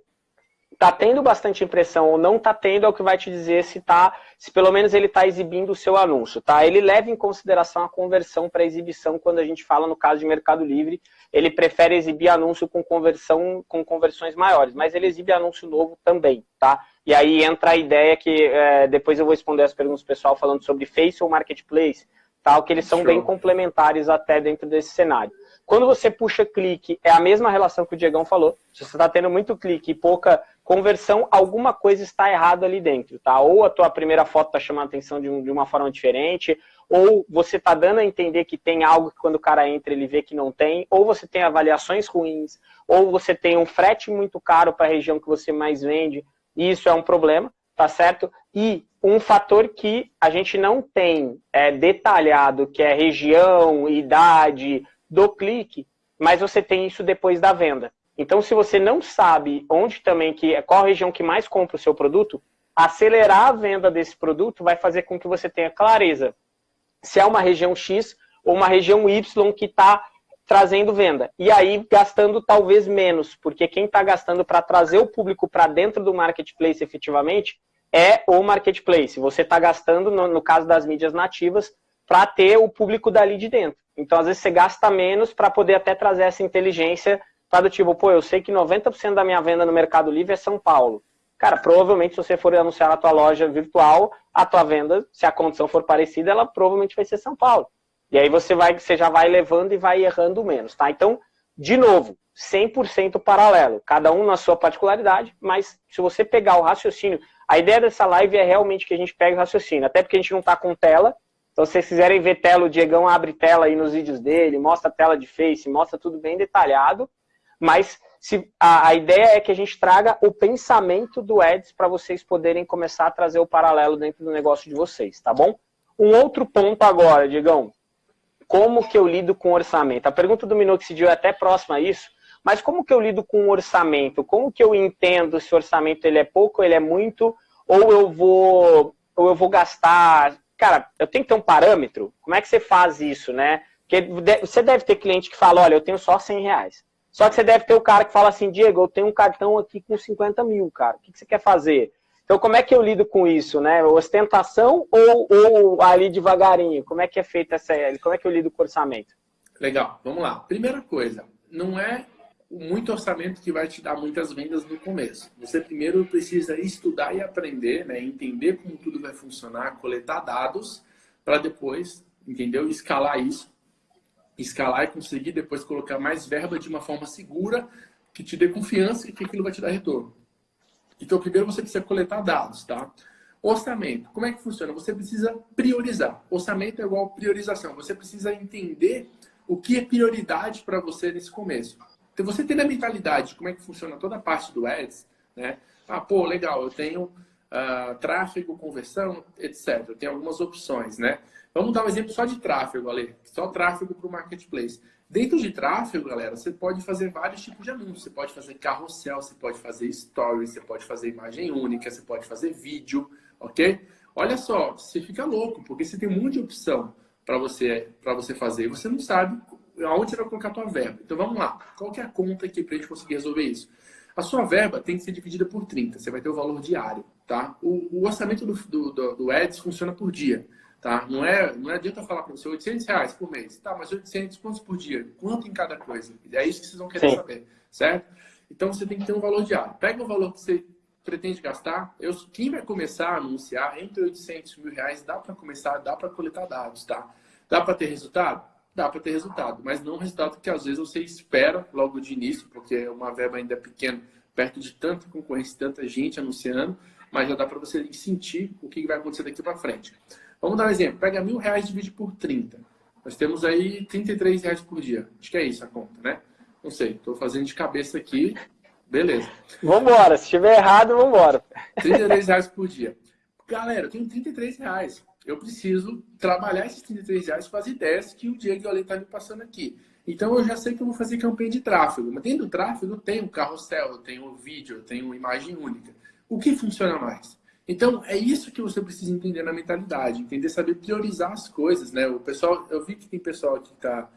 A: tá tendo bastante impressão ou não tá tendo é o que vai te dizer se tá, se pelo menos ele está exibindo o seu anúncio, tá? Ele leva em consideração a conversão para exibição quando a gente fala no caso de Mercado Livre, ele prefere exibir anúncio com conversão com conversões maiores, mas ele exibe anúncio novo também, tá? E aí entra a ideia que é, depois eu vou responder as perguntas do pessoal falando sobre Face ou Marketplace, tal, que eles são Show. bem complementares até dentro desse cenário. Quando você puxa clique, é a mesma relação que o Diegão falou. Se você está tendo muito clique e pouca conversão, alguma coisa está errada ali dentro, tá? Ou a tua primeira foto está chamando a atenção de, um, de, uma forma diferente, ou você está dando a entender que tem algo que quando o cara entra ele vê que não tem, ou você tem avaliações ruins, ou você tem um frete muito caro para a região que você mais vende, e isso é um problema, tá certo? E um fator que a gente não tem é, detalhado, que é região, idade do clique, mas você tem isso depois da venda. Então, se você não sabe onde também, que qual a região que mais compra o seu produto, acelerar a venda desse produto vai fazer com que você tenha clareza se é uma região X ou uma região Y que está trazendo venda. E aí, gastando talvez menos, porque quem está gastando para trazer o público para dentro do marketplace efetivamente é o marketplace. Você está gastando, no, no, caso das mídias nativas, para ter o público dali de dentro. Então, às vezes, você gasta menos para poder até trazer essa inteligência Tá do tipo, pô, eu sei que 90% da minha venda no Mercado Livre é São Paulo. Cara, provavelmente se você for anunciar na tua loja virtual, a tua venda, se a condição for parecida, ela provavelmente vai ser São Paulo. E aí você, vai, você já vai levando e vai errando menos, tá? Então, de novo, 100% paralelo, cada um na sua particularidade, mas se você pegar o raciocínio, a ideia dessa live é realmente que a gente pegue o raciocínio, até porque a gente não está com tela, então se vocês quiserem ver tela, o Diegão abre tela aí nos vídeos dele, mostra a tela de Face, mostra tudo bem detalhado, mas se, a, a, ideia é que a gente traga o pensamento do Eds para vocês poderem começar a trazer o paralelo dentro do negócio de vocês, tá bom? Um outro ponto agora, Digão. Como que eu lido com orçamento? A pergunta do Minoxidil é até próxima a isso, mas como que eu lido com orçamento? Como que eu entendo se o orçamento ele é pouco, ele é muito, ou eu vou, ou eu vou gastar... Cara, eu tenho que ter um parâmetro? Como é que você faz isso, né? Porque você deve ter cliente que fala, olha, eu tenho só 100 reais. Só que você deve ter o cara que fala assim, Diego, eu tenho um cartão aqui com 50 mil, cara. O que você quer fazer? Então, como é que eu lido com isso, né? Ostentação ou, ou ali devagarinho? Como é que é feita essa... Como é que eu lido com o orçamento?
B: Legal, vamos lá. Primeira coisa, não é muito orçamento que vai te dar muitas vendas no começo. Você primeiro precisa estudar e aprender, né? entender como tudo vai funcionar, coletar dados, para depois, entendeu? Escalar isso. Escalar e conseguir depois colocar mais verba de uma forma segura, que te dê confiança e que aquilo vai te dar retorno. Então, primeiro você precisa coletar dados, tá? Orçamento. Como é que funciona? Você precisa priorizar. Orçamento é igual priorização. Você precisa entender o que é prioridade para você nesse começo. Então, você tem a mentalidade de como é que funciona toda a parte do Ads, né? Ah, pô, legal, eu tenho uh, tráfego, conversão, etc. Eu tenho algumas opções, né? Vamos dar um exemplo só de tráfego, Ale. Só tráfego para o marketplace. Dentro de tráfego, galera, você pode fazer vários tipos de anúncios. Você pode fazer carrossel, você pode fazer stories, você pode fazer imagem única, você pode fazer vídeo, ok? Olha só, você fica louco, porque você tem um monte de opção para você, você fazer. Você não sabe aonde você vai colocar a tua verba. Então vamos lá. Qual que é a conta aqui para a gente conseguir resolver isso? A sua verba tem que ser dividida por 30. Você vai ter o valor diário, tá? O, o orçamento do, do, do, do Ads funciona por dia. Tá? Não, é, não é adianta falar para você 800 reais por mês. Tá, mas 800 quantos por dia? Quanto em cada coisa? É isso que vocês vão querer Sim. saber, certo? Então você tem que ter um valor diário. Pega o valor que você pretende gastar. Eu, quem vai começar a anunciar entre 800 mil reais, dá para começar, dá para coletar dados, tá? Dá para ter resultado? Dá para ter resultado, mas não resultado que às vezes você espera logo de início, porque é uma verba ainda pequena, perto de tanta concorrência, tanta gente anunciando, mas já dá para você sentir o que vai acontecer daqui para frente. Vamos dar um exemplo. Pega mil reais e divide por 30. Nós temos aí 33 reais por dia. Acho que é isso a conta, né? Não sei, estou fazendo de cabeça aqui. Beleza.
A: Vambora, se estiver errado, vambora.
B: 33 reais por dia. Galera, eu tenho 33 reais. Eu preciso trabalhar esses 33 reais com as ideias que o Diego e o Ale estão tá me passando aqui. Então eu já sei que eu vou fazer campanha de tráfego. Mas dentro do tráfego tem um carrossel, eu tenho um vídeo, eu tenho uma imagem única. O que funciona mais? Então, é isso que você precisa entender na mentalidade, entender, saber priorizar as coisas, né? O pessoal, eu vi que tem pessoal que está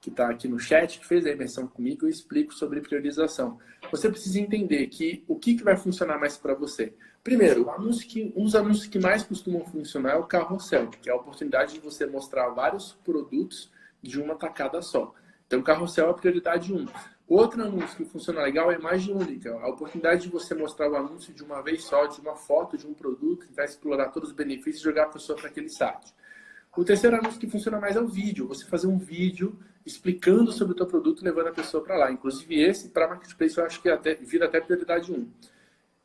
B: que tá aqui no chat, que fez a imersão comigo, eu explico sobre priorização. Você precisa entender que o que, que vai funcionar mais para você. Primeiro, anúncio que, um dos anúncios que mais costumam funcionar é o carrossel, que é a oportunidade de você mostrar vários produtos de uma tacada só. Então, carrossel é a prioridade 1. Um. Outro anúncio que funciona legal é a imagem única. A oportunidade de você mostrar o anúncio de uma vez só, de uma foto de um produto, tentar explorar todos os benefícios e jogar a pessoa para aquele site. O terceiro anúncio que funciona mais é o vídeo. Você fazer um vídeo explicando sobre o teu produto, levando a pessoa para lá. Inclusive esse, para Marketplace, eu acho que até, vira até prioridade 1.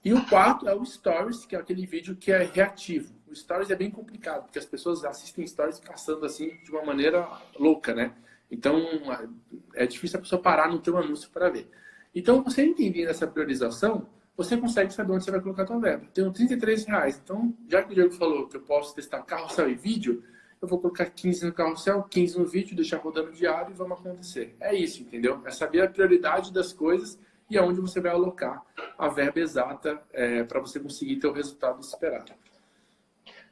B: E o quarto é o Stories, que é aquele vídeo que é reativo. O Stories é bem complicado, porque as pessoas assistem Stories caçando assim de uma maneira louca, né? Então, é difícil a pessoa parar no teu anúncio para ver. Então, você entendendo essa priorização, você consegue saber onde você vai colocar a tua verba. Tenho 33 reais. Então, já que o Diego falou que eu posso testar carrossel e vídeo, eu vou colocar 15 no carrossel, 15 no vídeo, deixar rodando diário e vamos acontecer. É isso, entendeu? É saber a prioridade das coisas e aonde você vai alocar a verba exata é, para você conseguir ter o resultado esperado.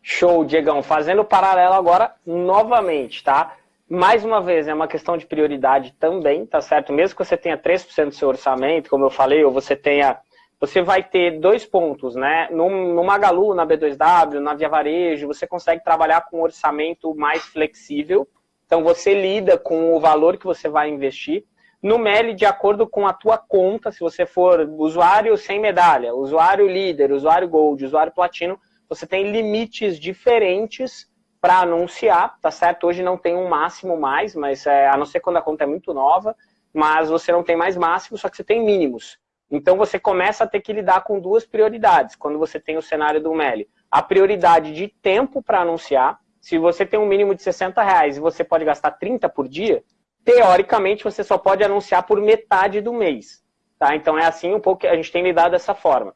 A: Show, Diegão. Fazendo paralelo agora novamente, tá? Mais uma vez, é uma questão de prioridade também, tá certo? Mesmo que você tenha 3% do seu orçamento, como eu falei, ou você tenha. Você vai ter dois pontos, né? No, no Magalu, na B2W, na Via Varejo, você consegue trabalhar com um orçamento mais flexível. Então, você lida com o valor que você vai investir. No Meli, de acordo com a tua conta, se você for usuário sem medalha, usuário líder, usuário gold, usuário platino, você tem limites diferentes para anunciar, tá certo? Hoje não tem um máximo mais, mas é, a não ser quando a conta é muito nova, mas você não tem mais máximo, só que você tem mínimos. Então você começa a ter que lidar com duas prioridades quando você tem o cenário do MELI. A prioridade de tempo para anunciar. Se você tem um mínimo de 60 reais e você pode gastar 30 por dia, teoricamente você só pode anunciar por metade do mês. Tá? Então é assim um pouco que a gente tem lidado dessa forma.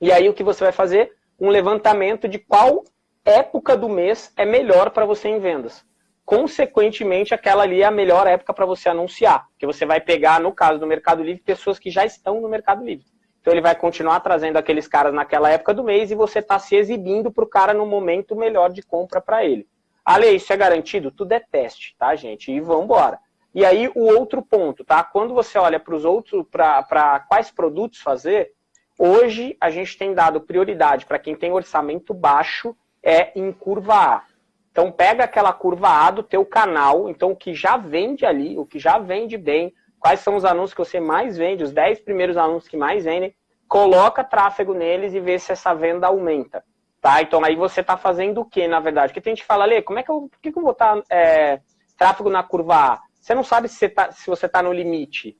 A: E aí o que você vai fazer? Um levantamento de qual época do mês é melhor para você em vendas. Consequentemente, aquela ali é a melhor época para você anunciar, porque você vai pegar, no caso do Mercado Livre, pessoas que já estão no Mercado Livre. Então ele vai continuar trazendo aqueles caras naquela época do mês e você está se exibindo para o cara no momento melhor de compra para ele. Ale, isso é garantido? Tudo é teste, tá, gente? E vamos embora. E aí o outro ponto, tá? Quando você olha para os outros, para quais produtos fazer, hoje a gente tem dado prioridade para quem tem orçamento baixo é em curva A. Então pega aquela curva A do teu canal, então o que já vende ali, o que já vende bem, quais são os anúncios que você mais vende, os 10 primeiros anúncios que mais vendem, coloca tráfego neles e vê se essa venda aumenta. Tá? Então aí você está fazendo o que, na verdade? Porque tem gente que fala, Lê, como é que eu, por que, que eu vou botar é, tráfego na curva A? Você não sabe se você está tá no limite.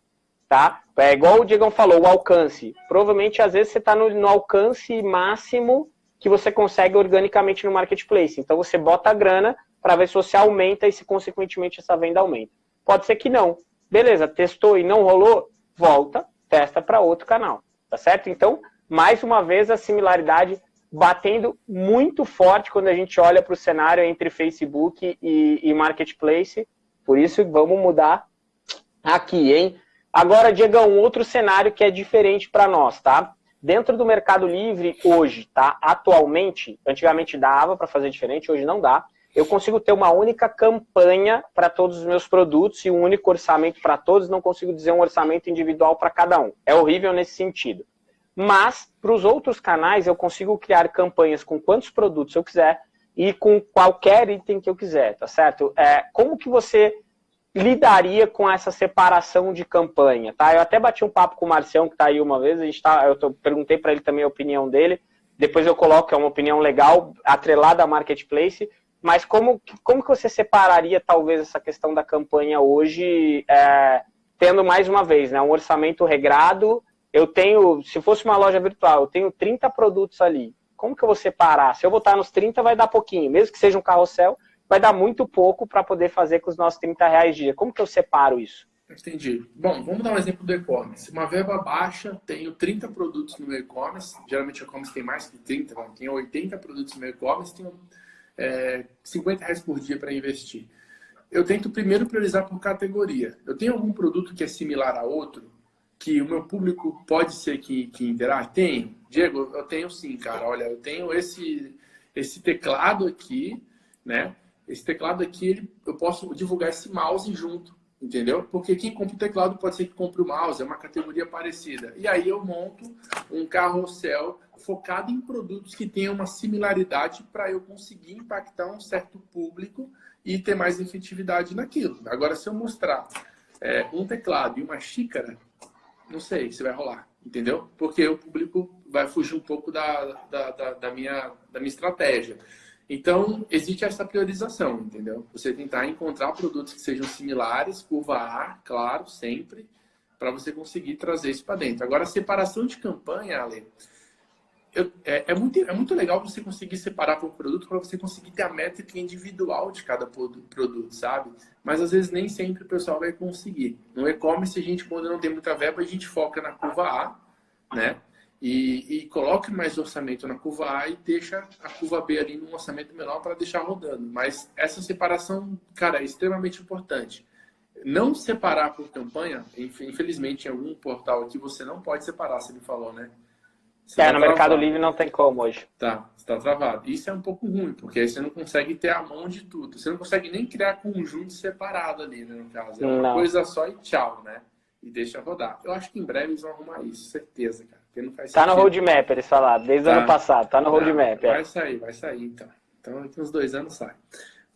A: Tá? É igual o Diegão falou, o alcance. Provavelmente, às vezes, você está no, no alcance máximo que você consegue organicamente no marketplace. Então você bota a grana para ver se você aumenta e se consequentemente essa venda aumenta. Pode ser que não. Beleza, testou e não rolou, volta, testa para outro canal. Tá certo? Então, mais uma vez a similaridade batendo muito forte quando a gente olha para o cenário entre Facebook e, e Marketplace. Por isso, vamos mudar aqui, hein? Agora, Diego, um outro cenário que é diferente para nós, tá? Dentro do Mercado Livre, hoje, tá? Atualmente, antigamente dava para fazer diferente, hoje não dá. Eu consigo ter uma única campanha para todos os meus produtos e um único orçamento para todos, não consigo dizer um orçamento individual para cada um. É horrível nesse sentido. Mas, para os outros canais, eu consigo criar campanhas com quantos produtos eu quiser e com qualquer item que eu quiser, tá certo? É, como que você lidaria com essa separação de campanha, tá? Eu até bati um papo com o Marcião, que está aí uma vez, a gente tá, eu tô, perguntei para ele também a opinião dele, depois eu coloco, é uma opinião legal, atrelada à Marketplace, mas como, como que você separaria, talvez, essa questão da campanha hoje, é, tendo, mais uma vez, né, um orçamento regrado, eu tenho, se fosse uma loja virtual, eu tenho 30 produtos ali, como que eu vou separar? Se eu botar nos 30, vai dar pouquinho, mesmo que seja um carrossel, vai dar muito pouco para poder fazer com os nossos 30 reais dia. Como que eu separo isso?
B: Entendi. Bom, vamos dar um exemplo do e-commerce. Uma verba baixa, tenho 30 produtos no e-commerce, geralmente o e-commerce tem mais que 30, né? tenho 80 produtos no e-commerce, tenho é, 50 reais por dia para investir. Eu tento primeiro priorizar por categoria. Eu tenho algum produto que é similar a outro, que o meu público pode ser que, que interage? Tenho. Diego, eu tenho sim, cara. Olha, eu tenho esse, esse teclado aqui, né? Esse teclado aqui, ele, eu posso divulgar esse mouse junto, entendeu? Porque quem compra o teclado pode ser que compre o mouse, é uma categoria parecida. E aí eu monto um carrossel focado em produtos que tenham uma similaridade para eu conseguir impactar um certo público e ter mais efetividade naquilo. Agora, se eu mostrar é, um teclado e uma xícara, não sei se vai rolar, entendeu? Porque o público vai fugir um pouco da, da, da, da minha, da minha estratégia. Então, existe essa priorização, entendeu? Você tentar encontrar produtos que sejam similares, curva A, claro, sempre, para você conseguir trazer isso para dentro. Agora, a separação de campanha, Ale, eu, é, é, muito, é muito legal você conseguir separar por produto para você conseguir ter a métrica individual de cada produto, sabe? Mas às vezes nem sempre o pessoal vai conseguir. No e-commerce, a gente, quando não tem muita verba, a gente foca na curva A, né? E, e coloque mais orçamento na curva A e deixa a curva B ali num orçamento menor para deixar rodando. Mas essa separação, cara, é extremamente importante. Não separar por campanha, infelizmente em algum portal aqui você não pode separar, você me falou, né?
A: Você é, tá no travado. Mercado Livre não tem como hoje.
B: Tá, está travado. Isso é um pouco ruim, porque aí você não consegue ter a mão de tudo. Você não consegue nem criar conjunto separado ali, né, no caso. É uma não. coisa só e tchau, né? E deixa rodar. Eu acho que em breve eles vão arrumar isso, certeza, cara. Porque não faz
A: tá sentido. no roadmap, eles falaram, desde tá. o ano passado, tá no roadmap.
B: Vai é. sair, vai sair então. Então daqui uns dois anos sai.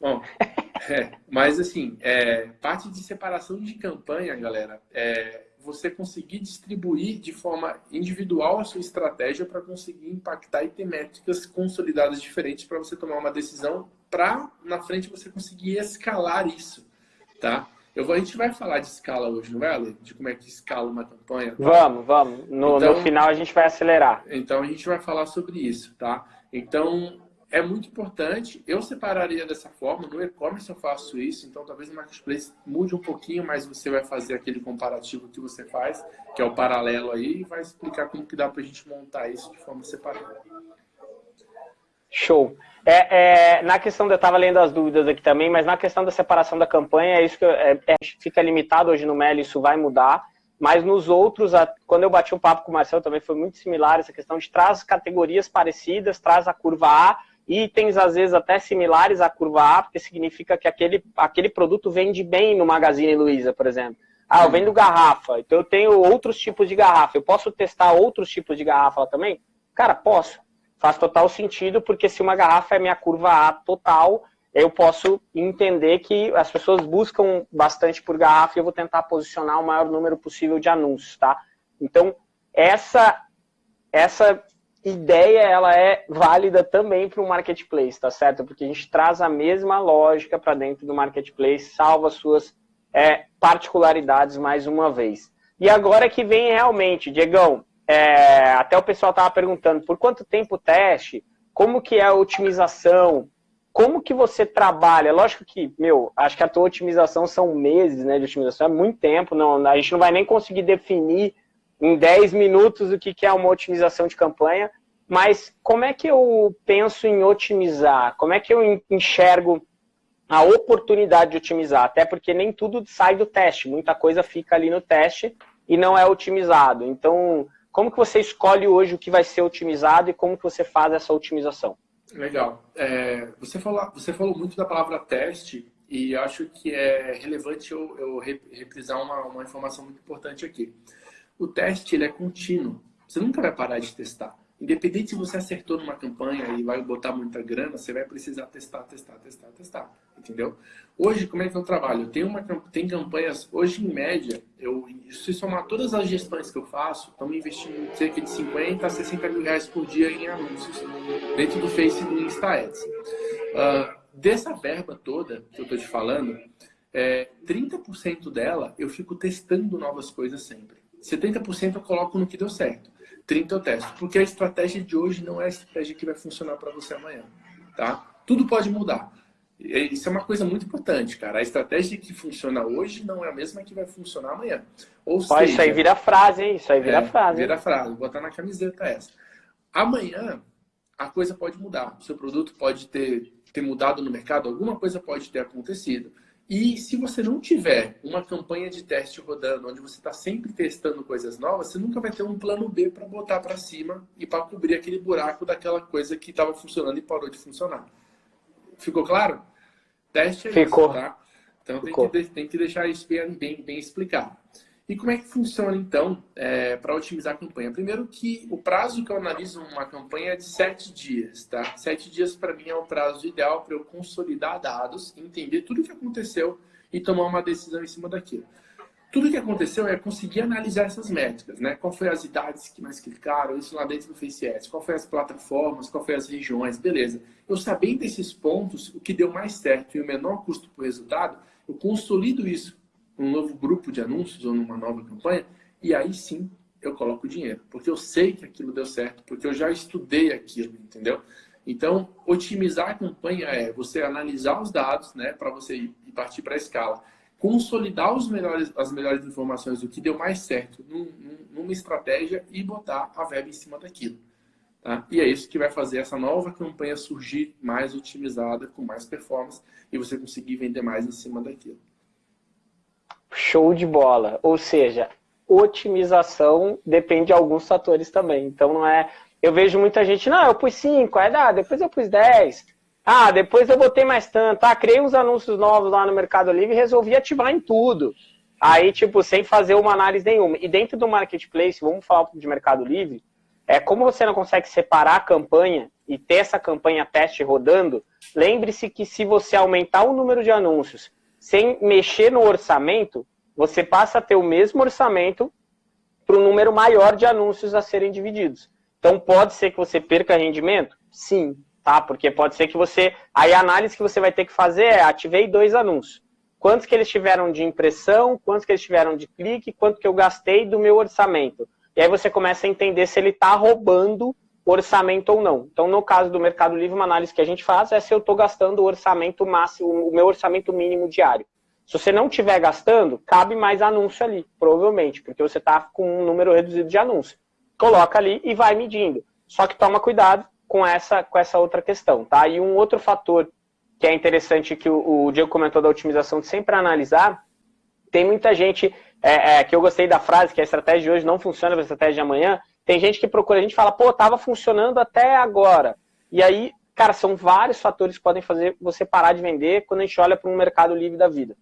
B: Bom, é, mas assim, é, parte de separação de campanha, galera, é você conseguir distribuir de forma individual a sua estratégia para conseguir impactar e ter métricas consolidadas diferentes para você tomar uma decisão para na frente você conseguir escalar isso, tá? Eu vou, a gente vai falar de escala hoje, não vai, Ale? De como é que escala uma campanha. Tá?
A: Vamos, vamos. No, então, no final a gente vai acelerar.
B: Então a gente vai falar sobre isso, tá? Então é muito importante. Eu separaria dessa forma. No e-commerce eu faço isso, então talvez no marketplace mude um pouquinho, mas você vai fazer aquele comparativo que você faz, que é o paralelo aí, e vai explicar como que dá para a gente montar isso de forma separada.
A: Show. É, é, na questão, eu estava lendo as dúvidas aqui também, mas na questão da separação da campanha, é isso que é, é, fica limitado hoje no Meli, isso vai mudar. Mas nos outros, a, quando eu bati um papo com o Marcelo, também foi muito similar essa questão de traz categorias parecidas, traz a curva A, itens às vezes até similares à curva A, porque significa que aquele, aquele produto vende bem no Magazine Luiza, por exemplo. Ah, eu vendo garrafa, então eu tenho outros tipos de garrafa. Eu posso testar outros tipos de garrafa também? Cara, posso. Faz total sentido, porque se uma garrafa é minha curva A total, eu posso entender que as pessoas buscam bastante por garrafa e eu vou tentar posicionar o maior número possível de anúncios, tá? Então, essa, essa ideia, ela é válida também para o marketplace, tá certo? Porque a gente traz a mesma lógica para dentro do marketplace, salva suas é, particularidades mais uma vez. E agora que vem realmente, Diegão, é, até o pessoal estava perguntando, por quanto tempo o teste? Como que é a otimização? como que você trabalha? Lógico que, meu, acho que a tua otimização são meses, né, de otimização, é muito tempo, não, a gente não vai nem conseguir definir em 10 minutos o que, que é uma otimização de campanha, mas como é que eu penso em otimizar? Como é que eu enxergo a oportunidade de otimizar? Até porque nem tudo sai do teste, muita coisa fica ali no teste e não é otimizado. Então, como que você escolhe hoje o que vai ser otimizado e como que você faz essa otimização?
B: Legal. É, você, falou, você falou muito da palavra teste e acho que é relevante eu, eu reprisar uma, uma informação muito importante aqui. O teste ele é contínuo. Você nunca vai parar de testar. Independente se você acertou numa campanha e vai botar muita grana, você vai precisar testar, testar, testar, testar. Entendeu? Hoje, como é que eu trabalho? Tenho uma, tem campanhas, hoje em média, eu, se somar todas as gestões que eu faço, estamos investindo cerca de 50 a 60 mil reais por dia em anúncios dentro do Facebook e Insta Ads. Uh, dessa verba toda que eu estou te falando, é, 30% dela eu fico testando novas coisas sempre. 70% eu coloco no que deu certo. 30 eu testo. Porque a estratégia de hoje não é a estratégia que vai funcionar para você amanhã. Tá? Tudo pode mudar. Isso é uma coisa muito importante, cara. A estratégia que funciona hoje não é a mesma que vai funcionar amanhã. Ou seja,
A: isso aí vira frase, hein? Isso aí vira
B: é,
A: frase.
B: Vira frase. Vou botar na camiseta essa. Amanhã, a coisa pode mudar. O seu produto pode ter, ter mudado no mercado, alguma coisa pode ter acontecido. E se você não tiver uma campanha de teste rodando, onde você está sempre testando coisas novas, você nunca vai ter um plano B para botar para cima e para cobrir aquele buraco daquela coisa que estava funcionando e parou de funcionar. Ficou claro? Teste é
A: Ficou.
B: isso, tá? Então Ficou. Tem, que, tem que deixar isso bem, bem, bem explicado. E como é que funciona, então, é, para otimizar a campanha? Primeiro que o prazo que eu analiso uma campanha é de sete dias, tá? Sete dias, para mim, é o prazo ideal para eu consolidar dados, entender tudo o que aconteceu e tomar uma decisão em cima daquilo. Tudo o que aconteceu é conseguir analisar essas métricas, né? Qual foi as idades que mais clicaram, isso lá dentro do FaceS, qual foi as plataformas, qual foi as regiões, beleza. Eu sabendo desses pontos, o que deu mais certo e o menor custo por resultado, eu consolido isso num novo grupo de anúncios ou numa nova campanha, e aí sim eu coloco dinheiro, porque eu sei que aquilo deu certo, porque eu já estudei aquilo, entendeu? Então, otimizar a campanha é você analisar os dados, né, para você ir partir para a escala, consolidar os melhores, as melhores informações do que deu mais certo num, numa estratégia e botar a verba em cima daquilo. Tá? E é isso que vai fazer essa nova campanha surgir mais otimizada, com mais performance, e você conseguir vender mais em cima daquilo.
A: Show de bola. Ou seja, otimização depende de alguns fatores também. Então não é. Eu vejo muita gente, não, eu pus 5, aí dá, depois eu pus 10. Ah, depois eu botei mais tanto. Ah, criei uns anúncios novos lá no Mercado Livre e resolvi ativar em tudo. Aí, tipo, sem fazer uma análise nenhuma. E dentro do marketplace, vamos falar de Mercado Livre, é como você não consegue separar a campanha e ter essa campanha teste rodando, lembre-se que se você aumentar o número de anúncios sem mexer no orçamento, você passa a ter o mesmo orçamento para um número maior de anúncios a serem divididos. Então, pode ser que você perca rendimento? Sim, tá? Porque pode ser que você... Aí a análise que você vai ter que fazer é, ativei dois anúncios. Quantos que eles tiveram de impressão, quantos que eles tiveram de clique, quanto que eu gastei do meu orçamento. E aí você começa a entender se ele está roubando orçamento ou não. Então, no caso do Mercado Livre, uma análise que a gente faz é se eu estou gastando o orçamento máximo, o meu orçamento mínimo diário. Se você não estiver gastando, cabe mais anúncio ali, provavelmente, porque você está com um número reduzido de anúncio. Coloca ali e vai medindo. Só que toma cuidado com essa, com essa outra questão, tá? E um outro fator que é interessante que o, o Diego comentou da otimização de sempre analisar, tem muita gente é, é, que eu gostei da frase que a estratégia de hoje não funciona para a estratégia de amanhã, tem gente que procura, a gente fala, pô, tava funcionando até agora. E aí, cara, são vários fatores que podem fazer você parar de vender quando a gente olha para um mercado livre da vida.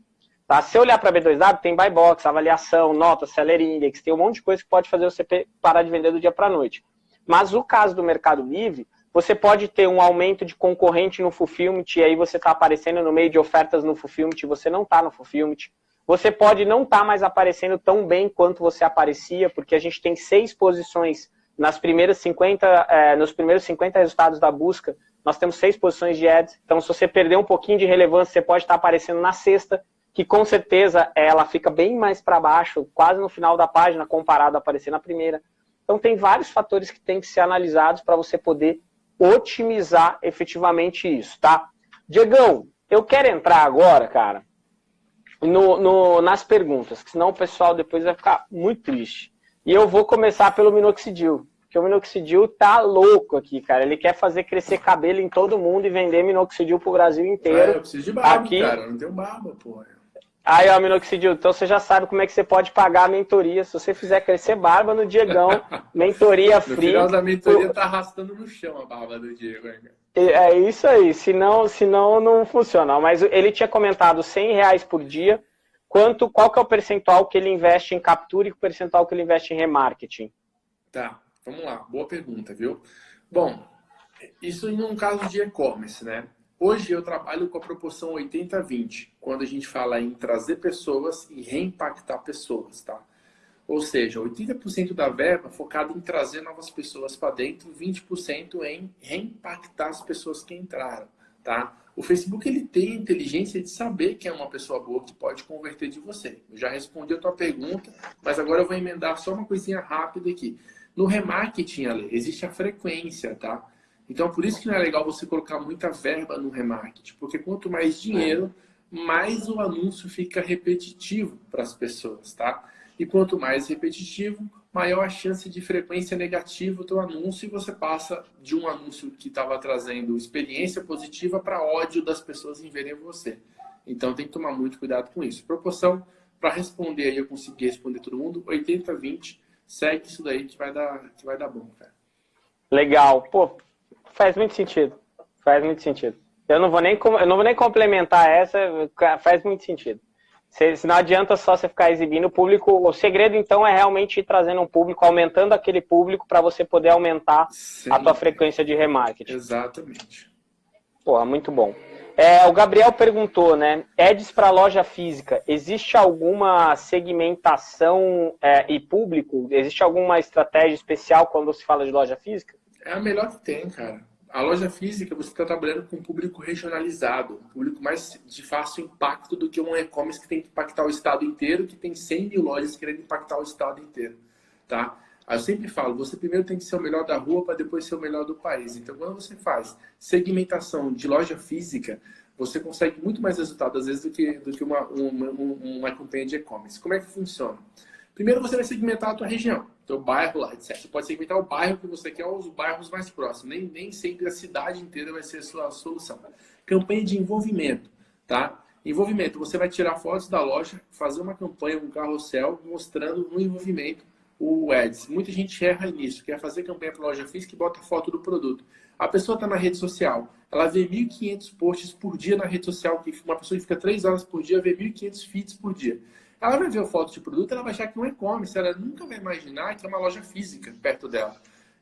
A: Tá? Se olhar para B2W, tem buy box, avaliação, nota, seller index, tem um monte de coisa que pode fazer você parar de vender do dia para a noite. Mas o caso do Mercado Livre, você pode ter um aumento de concorrente no fulfillment, e aí você está aparecendo no meio de ofertas no fulfillment, e você não está no fulfillment. Você pode não estar tá mais aparecendo tão bem quanto você aparecia, porque a gente tem seis posições nas primeiras 50, é, nos primeiros 50 resultados da busca, nós temos seis posições de ads. Então, se você perder um pouquinho de relevância, você pode estar tá aparecendo na sexta, que com certeza ela fica bem mais para baixo, quase no final da página, comparado a aparecer na primeira. Então tem vários fatores que têm que ser analisados para você poder otimizar efetivamente isso, tá? Diegão, eu quero entrar agora, cara, no, no, nas perguntas, senão o pessoal depois vai ficar muito triste. E eu vou começar pelo minoxidil, porque o minoxidil tá louco aqui, cara. Ele quer fazer crescer cabelo em todo mundo e vender minoxidil pro Brasil inteiro. É,
B: eu preciso de barba, aqui... cara. Eu não tenho barba, porra.
A: Aí, ó, minoxidil, então você já sabe como é que você pode pagar a mentoria. Se você fizer crescer barba no Diegão, mentoria free. No
B: final da mentoria tá arrastando no chão a barba do Diego, hein,
A: É isso aí, senão, senão não funciona. Mas ele tinha comentado 100 reais por dia. Quanto, qual que é o percentual que ele investe em captura e o percentual que ele investe em remarketing?
B: Tá, vamos lá. Boa pergunta, viu? Bom, isso em um caso de e-commerce, né? Hoje eu trabalho com a proporção 80-20, quando a gente fala em trazer pessoas e reimpactar pessoas, tá? Ou seja, 80% da verba focada em trazer novas pessoas para dentro, 20% em reimpactar as pessoas que entraram, tá? O Facebook ele tem a inteligência de saber que é uma pessoa boa que pode converter de você. Eu já respondi a tua pergunta, mas agora eu vou emendar só uma coisinha rápida aqui. No remarketing, Ale, existe a frequência, tá? Então, por isso que não é legal você colocar muita verba no remarketing, porque quanto mais dinheiro, mais o anúncio fica repetitivo para as pessoas, tá? E quanto mais repetitivo, maior a chance de frequência negativa do anúncio e você passa de um anúncio que estava trazendo experiência positiva para ódio das pessoas em verem você. Então tem que tomar muito cuidado com isso. Proporção, para responder aí, eu consegui responder todo mundo, 80-20, segue isso daí que vai dar, que vai dar bom, cara.
A: Legal. Pô, Faz muito sentido. Faz muito sentido. Eu não vou nem, eu não vou nem complementar essa, faz muito sentido. Se, não adianta só você ficar exibindo o público. O segredo, então, é realmente ir trazendo um público, aumentando aquele público para você poder aumentar Sim. a tua frequência de remarketing.
B: Exatamente.
A: Pô, muito bom. É, o Gabriel perguntou, né? Ads para loja física, existe alguma segmentação é, e público? Existe alguma estratégia especial quando se fala de loja física?
B: É a melhor que tem, cara. A loja física, você está trabalhando com um público regionalizado, um público mais de fácil impacto do que um e-commerce que tem que impactar o estado inteiro, que tem 100 mil lojas querendo impactar o estado inteiro, tá? Eu sempre falo, você primeiro tem que ser o melhor da rua para depois ser o melhor do país. Então, quando você faz segmentação de loja física, você consegue muito mais resultado, às vezes, do que, do que uma, uma, uma campanha de e-commerce. Como é que funciona? Primeiro, você vai segmentar a tua região teu bairro lá, etc. Você pode segmentar o bairro que você quer ou os bairros mais próximos. Nem, nem sempre a cidade inteira vai ser a sua solução. Campanha de envolvimento, tá? Envolvimento, você vai tirar fotos da loja, fazer uma campanha, um carrossel, mostrando no envolvimento o ads. Muita gente erra nisso, quer fazer campanha para loja física e bota foto do produto. A pessoa está na rede social, ela vê 1.500 posts por dia na rede social, que uma pessoa que fica 3 horas por dia vê 1.500 feeds por dia. Ela vai ver a foto de produto, ela vai achar que é um e-commerce, ela nunca vai imaginar que é uma loja física perto dela.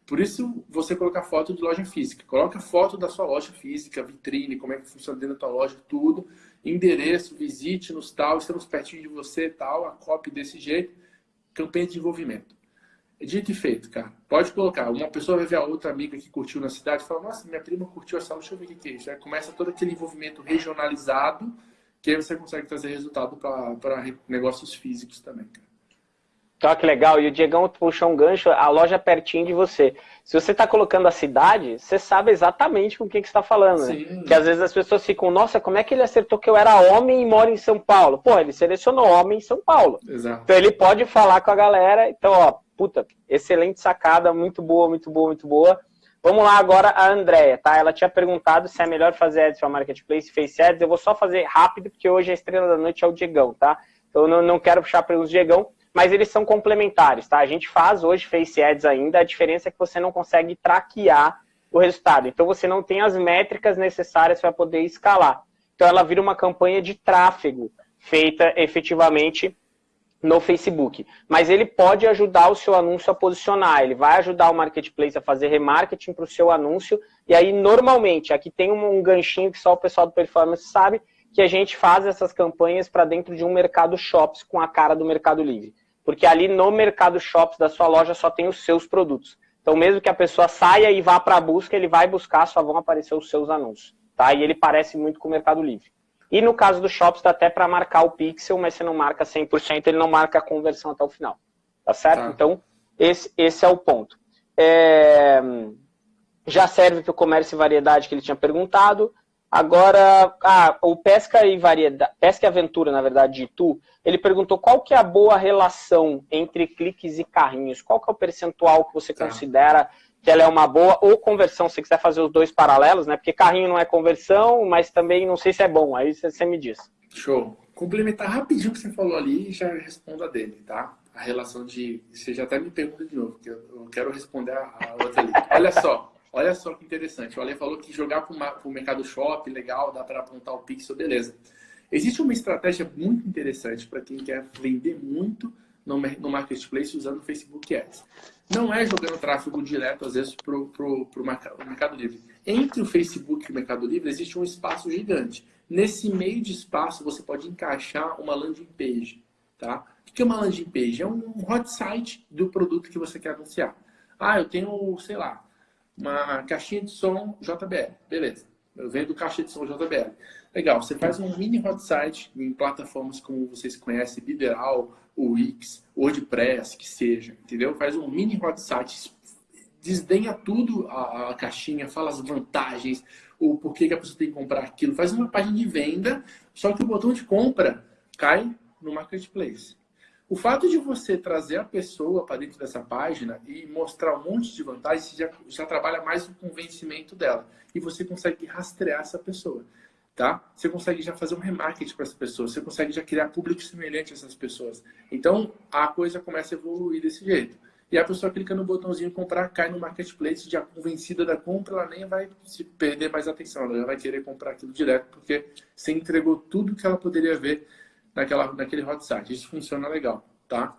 B: Por isso, você colocar foto de loja física. Coloca foto da sua loja física, vitrine, como é que funciona dentro da tua loja, tudo. Endereço, visite nos tal, estamos pertinho de você, tal, a copy desse jeito. Campanha de envolvimento. Dito e feito, cara. Pode colocar. Uma pessoa vai ver a outra amiga que curtiu na cidade e fala, nossa, minha prima curtiu essa, deixa eu ver o que é isso. Aí começa todo aquele envolvimento regionalizado que aí você consegue trazer resultado para negócios físicos também.
A: Então, que legal. E o Diegão puxou um gancho, a loja é pertinho de você. Se você está colocando a cidade, você sabe exatamente com o que, que você está falando. Né? Que às vezes as pessoas ficam, nossa, como é que ele acertou que eu era homem e moro em São Paulo? Pô, ele selecionou homem em São Paulo.
B: Exato.
A: Então ele pode falar com a galera. Então, ó, puta, excelente sacada, muito boa, muito boa, muito boa. Vamos lá agora a Andrea, tá? Ela tinha perguntado se é melhor fazer ads para Marketplace, Face Ads. Eu vou só fazer rápido, porque hoje a estrela da noite é o Diegão, tá? Então eu não, quero puxar pelos Diegão, mas eles são complementares, tá? A gente faz hoje Face Ads ainda, a diferença é que você não consegue traquear o resultado. Então você não tem as métricas necessárias para poder escalar. Então ela vira uma campanha de tráfego. feita efetivamente no Facebook. Mas ele pode ajudar o seu anúncio a posicionar, ele vai ajudar o marketplace a fazer remarketing para o seu anúncio, e aí normalmente, aqui tem um, ganchinho que só o pessoal do Performance sabe, que a gente faz essas campanhas para dentro de um mercado shops com a cara do Mercado Livre. Porque ali no mercado shops da sua loja só tem os seus produtos. Então mesmo que a pessoa saia e vá para a busca, ele vai buscar, só vão aparecer os seus anúncios. Tá? E ele parece muito com o Mercado Livre. E no caso do Shops, dá até para marcar o pixel, mas você não marca 100%, ele não marca a conversão até o final. Tá certo? Tá. Então, esse, esse é o ponto. É... Já serve para o comércio e variedade que ele tinha perguntado. Agora, ah, o Pesca e Variedade, Pesca e Aventura, na verdade, de Tu, ele perguntou qual que é a boa relação entre cliques e carrinhos. Qual que é o percentual que você tá. considera que ela é uma boa, ou conversão, se quiser fazer os dois paralelos, né? Porque carrinho não é conversão, mas também não sei se é bom, aí você me diz.
B: Show. Complementar rapidinho o que você falou ali e já respondo a dele, tá? A relação de. Você já até me pergunta de novo, porque eu quero responder a outra ali. Olha só, olha só que interessante. O Ale falou que jogar para o mercado shop, legal, dá para apontar o pixel, beleza. Existe uma estratégia muito interessante para quem quer vender muito no, marketplace usando o Facebook Ads. Não é jogando tráfego direto, às vezes, para o Mercado Livre. Entre o Facebook e o Mercado Livre existe um espaço gigante. Nesse meio de espaço, você pode encaixar uma landing page. Tá? O que é uma landing page? É um hot site do produto que você quer anunciar. Ah, eu tenho, sei lá, uma caixinha de som JBL. Beleza. Eu vendo caixa de som JBL. Legal, você faz um mini hot site em plataformas como vocês conhecem, Bideral, Wix, WordPress, que seja, entendeu? Faz um mini hot site, desdenha tudo a, a caixinha, fala as vantagens, o porquê que a pessoa tem que comprar aquilo, faz uma página de venda, só que o botão de compra cai no marketplace. O fato de você trazer a pessoa para dentro dessa página e mostrar um monte de vantagens, já, já trabalha mais o convencimento dela. E você consegue rastrear essa pessoa tá? Você consegue já fazer um remarketing para essas pessoas, você consegue já criar público semelhante a essas pessoas. Então, a coisa começa a evoluir desse jeito. E a pessoa clica no botãozinho comprar, cai no marketplace, já convencida da compra, ela nem vai se perder mais atenção, ela já vai querer comprar aquilo direto, porque você entregou tudo que ela poderia ver naquela, naquele hot site. Isso funciona legal, tá?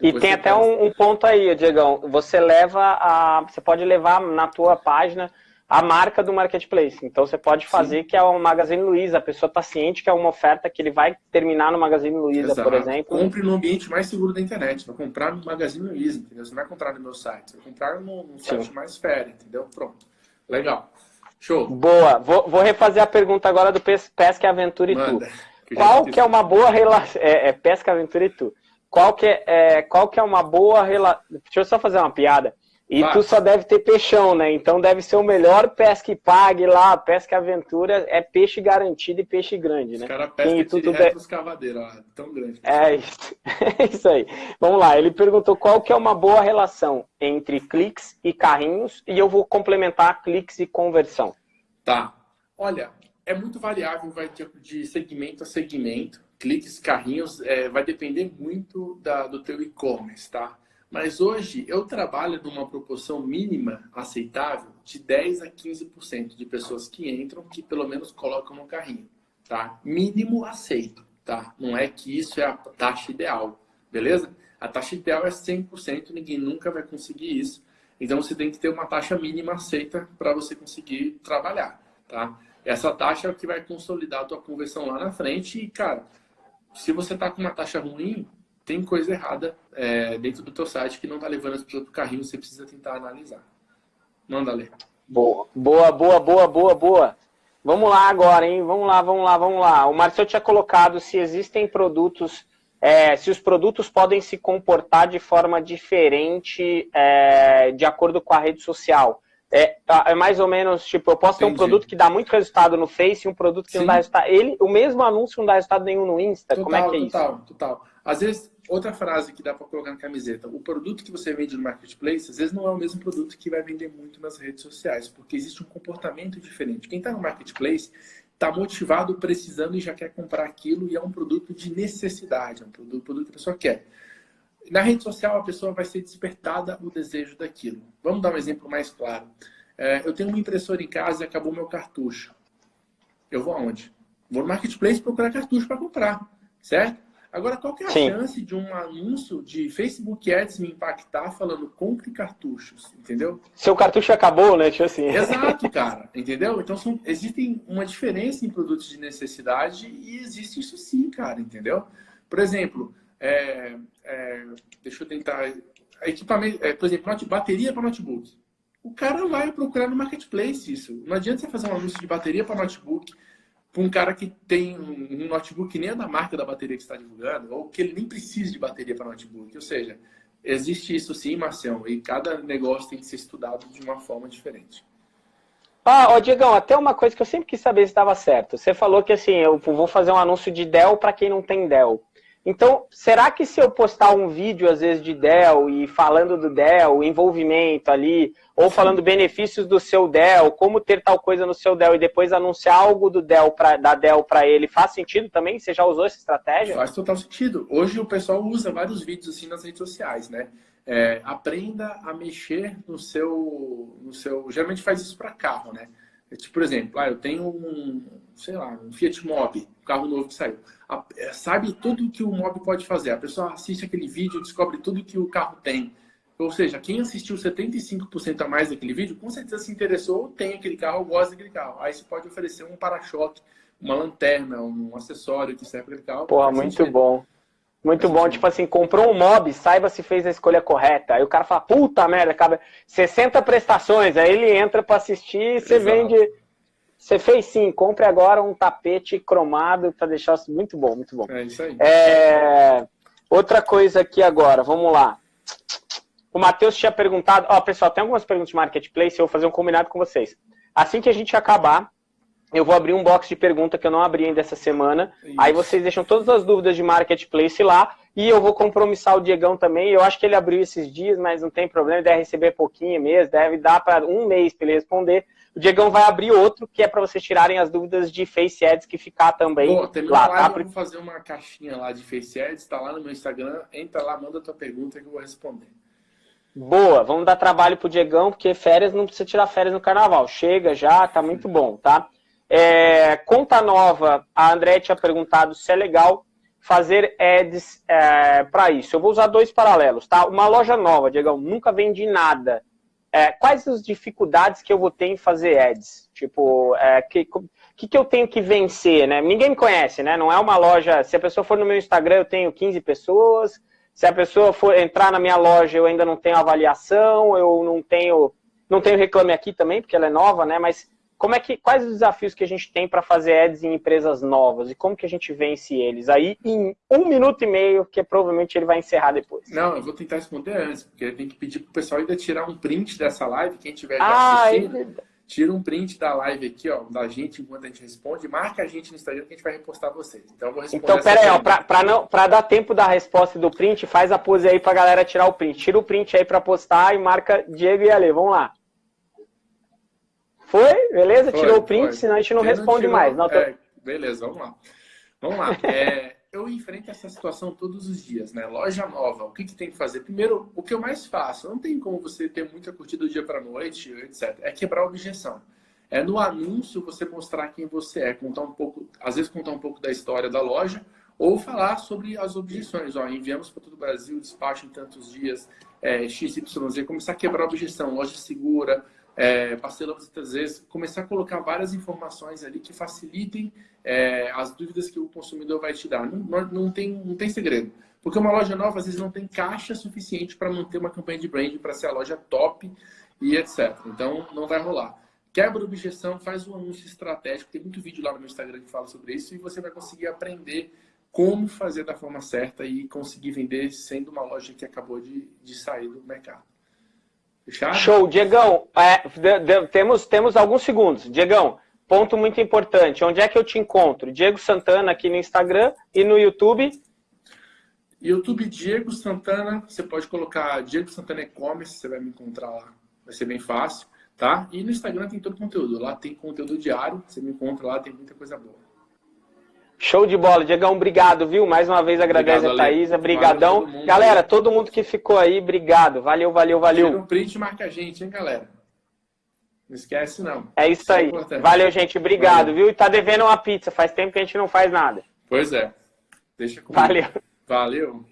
A: Depois e tem até um, um, ponto aí, Diegão. Você leva a. Você pode levar na tua página a marca do marketplace. Então você pode fazer Sim. que é o Magazine Luiza, a pessoa está ciente que é uma oferta que ele vai terminar no Magazine Luiza, Exato. por exemplo.
B: Compre no ambiente mais seguro da internet, vai comprar no Magazine Luiza, entendeu? Você não vai comprar no meu site, vai comprar no, no site mais fera, entendeu? Pronto. Legal. Show.
A: Boa. Vou, vou refazer a pergunta agora do Pesca Aventura e Manda, Tu. Que qual que é uma boa relação... É, é, Pesca Aventura e Tu. Qual que é, é, qual que é uma boa relação... Deixa eu só fazer uma piada. E tu só deve ter peixão, né? Então deve ser o melhor pesca e pague lá, pesca aventura, é peixe garantido e peixe grande, né? Os
B: caras pescam tudo de escavadeira, ó, tão grande.
A: É isso. é isso aí. Vamos lá, ele perguntou qual que é uma boa relação entre cliques e carrinhos, e eu vou complementar cliques e conversão.
B: Tá. Olha, é muito variável, vai de segmento a segmento. Cliques, carrinhos, é, vai depender muito da, do teu e-commerce, tá? Mas hoje eu trabalho numa proporção mínima aceitável de 10 a 15% de pessoas que entram que pelo menos colocam no carrinho, tá? Mínimo aceito, tá? Não é que isso é a taxa ideal, beleza? A taxa ideal é 100%, ninguém nunca vai conseguir isso. Então você tem que ter uma taxa mínima aceita para você conseguir trabalhar, tá? Essa taxa é o que vai consolidar a tua conversão lá na frente e, cara, se você tá com uma taxa ruim, tem coisa errada é, dentro do teu site que não está levando as pessoas para o carrinho, você precisa tentar analisar. Manda ler.
A: Boa, boa, boa, boa, boa, boa. Vamos lá agora, hein? Vamos lá, vamos lá, vamos lá. O Marcelo tinha colocado se existem produtos, é, se os produtos podem se comportar de forma diferente é, de acordo com a rede social. É, tá, é, mais ou menos, tipo, eu posso Entendi. ter um produto que dá muito resultado no Face e um produto que Sim. não dá resultado. Ele, o mesmo anúncio não dá resultado nenhum no Insta. Total, Como é que é
B: isso?
A: Total,
B: total. Às vezes outra frase que dá para colocar na camiseta: o produto que você vende no marketplace, às vezes não é o mesmo produto que vai vender muito nas redes sociais, porque existe um comportamento diferente. Quem está no marketplace está motivado, precisando e já quer comprar aquilo e é um produto de necessidade, é um produto, produto que a pessoa quer. Na rede social, a pessoa vai ser despertada o desejo daquilo. Vamos dar um exemplo mais claro. É, eu tenho uma impressora em casa e acabou meu cartucho. Eu vou aonde? Vou no marketplace procurar cartucho para comprar. certo? Agora, qual que é a Sim. chance de um anúncio de Facebook Ads me impactar falando compre cartuchos, entendeu?
A: Seu cartucho acabou, né? Tipo assim.
B: Exato, cara, entendeu? Então, são, existe uma diferença em produtos de necessidade e existe isso sim, cara, entendeu? Por exemplo, é, é, deixa eu tentar... Equipamento, é, por exemplo, bateria para notebook. O cara vai procurar no marketplace isso. Não adianta você fazer um anúncio de bateria para notebook para um cara que tem um notebook que nem é da marca da bateria que está divulgando, ou que ele nem precisa de bateria para notebook. Ou seja, existe isso sim, Marcelo, e cada negócio tem que ser estudado de uma forma diferente.
A: Ah, ó, Diegão, até uma coisa que eu sempre quis saber se estava certo. Você falou que assim, eu vou fazer um anúncio de Dell para quem não tem Dell. Então, será que se eu postar um vídeo, às vezes, de Dell e falando do Dell, envolvimento ali, ou falando benefícios do seu Dell, como ter tal coisa no seu Dell e depois anunciar algo do Dell pra, da Dell para ele, faz sentido também? Você já usou essa estratégia?
B: Faz total sentido. Hoje o pessoal usa vários vídeos assim nas redes sociais, né? É, aprenda a mexer no seu, no seu. Geralmente faz isso para carro, né? É tipo, por exemplo, ah, eu tenho um, sei lá, um Fiat Mobi, um carro novo que saiu. A, é, sabe tudo que o Mobi pode fazer. A pessoa assiste aquele vídeo, descobre tudo que o carro tem. Ou seja, quem assistiu 75% a mais daquele vídeo, com certeza se interessou, tem aquele carro, ou gosta daquele carro. Aí você pode oferecer um para-choque, uma lanterna, um acessório que serve para aquele carro.
A: Porra, muito bom. Muito bom, tipo assim, comprou um mob, saiba se fez a escolha correta. Aí o cara fala, puta merda, acaba 60 prestações, aí ele entra para assistir e você vende. Você fez sim, compre agora um tapete cromado para deixar muito bom, muito bom.
B: É isso aí.
A: É... Outra coisa aqui agora, vamos lá. O Matheus tinha perguntado, ó, pessoal, tem algumas perguntas de marketplace, eu vou fazer um combinado com vocês. Assim que a gente acabar, eu vou abrir um box de pergunta que eu não abri ainda essa semana. Isso. Aí vocês deixam todas as dúvidas de marketplace lá. E eu vou compromissar o Diegão também. Eu acho que ele abriu esses dias, mas não tem problema, deve receber pouquinho mesmo, deve dar para um mês para ele responder. O Diegão vai abrir outro, que é para vocês tirarem as dúvidas de Face Ads que ficar também Pô, lá.
B: Tá? Eu vou fazer uma caixinha lá de Face Ads, tá lá no meu Instagram. Entra lá, manda a tua pergunta que eu vou responder.
A: Boa, vamos dar trabalho pro Diegão, porque férias não precisa tirar férias no carnaval. Chega já, tá muito bom, tá? É, conta nova, a André tinha perguntado se é legal fazer ads é, para isso. Eu vou usar dois paralelos, tá? Uma loja nova, Diegão, nunca vendi nada. É, quais as dificuldades que eu vou ter em fazer ads? Tipo, é, que, que, que eu tenho que vencer, né? Ninguém me conhece, né? Não é uma loja... Se a pessoa for no meu Instagram, eu tenho 15 pessoas. Se a pessoa for entrar na minha loja, eu ainda não tenho avaliação, eu não tenho... Não tenho reclame aqui também, porque ela é nova, né? Mas como é que, quais os desafios que a gente tem para fazer ads em empresas novas e como que a gente vence eles? Aí em um minuto e meio, que provavelmente ele vai encerrar depois.
B: Não, eu vou tentar responder antes, porque tem que pedir para o pessoal ainda tirar um print dessa live, quem tiver ah, assistindo. É tira um print da live aqui, ó, da gente enquanto a gente responde, marca a gente no Instagram que a gente vai repostar vocês. Então eu vou responder.
A: Então, pera aí, ó, pra, pra, não, pra dar tempo da resposta do print, faz a pose aí pra galera tirar o print. Tira o print aí pra postar e marca Diego e Ale. Vamos lá. Foi? Beleza? Foi, Tirou o print, foi. senão a gente não responde não mais. Não, tô...
B: é, beleza, vamos lá. Vamos lá. É, eu enfrento essa situação todos os dias, né? Loja nova, o que, que tem que fazer? Primeiro, o que eu mais faço, não tem como você ter muita curtida do dia para noite, etc. É quebrar a objeção. É no anúncio você mostrar quem você é, contar um pouco, às vezes contar um pouco da história da loja, ou falar sobre as objeções. Ó, enviamos para todo o Brasil, despacho em tantos dias, é, XYZ, começar a quebrar a objeção, loja segura, é, parcela muitas vezes, começar a colocar várias informações ali que facilitem é, as dúvidas que o consumidor vai te dar. Não, não, tem, não tem segredo. Porque uma loja nova, às vezes, não tem caixa suficiente para manter uma campanha de branding, para ser a loja top e etc. Então, não vai rolar. Quebra a objeção, faz um anúncio estratégico. Tem muito vídeo lá no meu Instagram que fala sobre isso e você vai conseguir aprender como fazer da forma certa e conseguir vender sendo uma loja que acabou de, de sair do mercado.
A: Fechado? Show. Diegão, é, de, de, temos, temos alguns segundos. Diegão, ponto muito importante. Onde é que eu te encontro? Diego Santana aqui no Instagram e no YouTube.
B: YouTube Diego Santana, você pode colocar Diego Santana E-Commerce, você vai me encontrar lá. Vai ser bem fácil, tá? E no Instagram tem todo o conteúdo. Lá tem conteúdo diário, você me encontra lá, tem muita coisa boa.
A: Show de bola, Diegão, obrigado, viu? Mais uma vez agradece a Thaisa, brigadão. Todo galera, todo mundo que ficou aí, obrigado. Valeu, valeu, valeu.
B: Tira um print e marca a gente, hein, galera? Não esquece, não.
A: É isso, isso é aí. É valeu, gente, obrigado, valeu. viu? E tá devendo uma pizza, faz tempo que a gente não faz nada.
B: Pois é. Deixa comigo.
A: Valeu.
B: Valeu.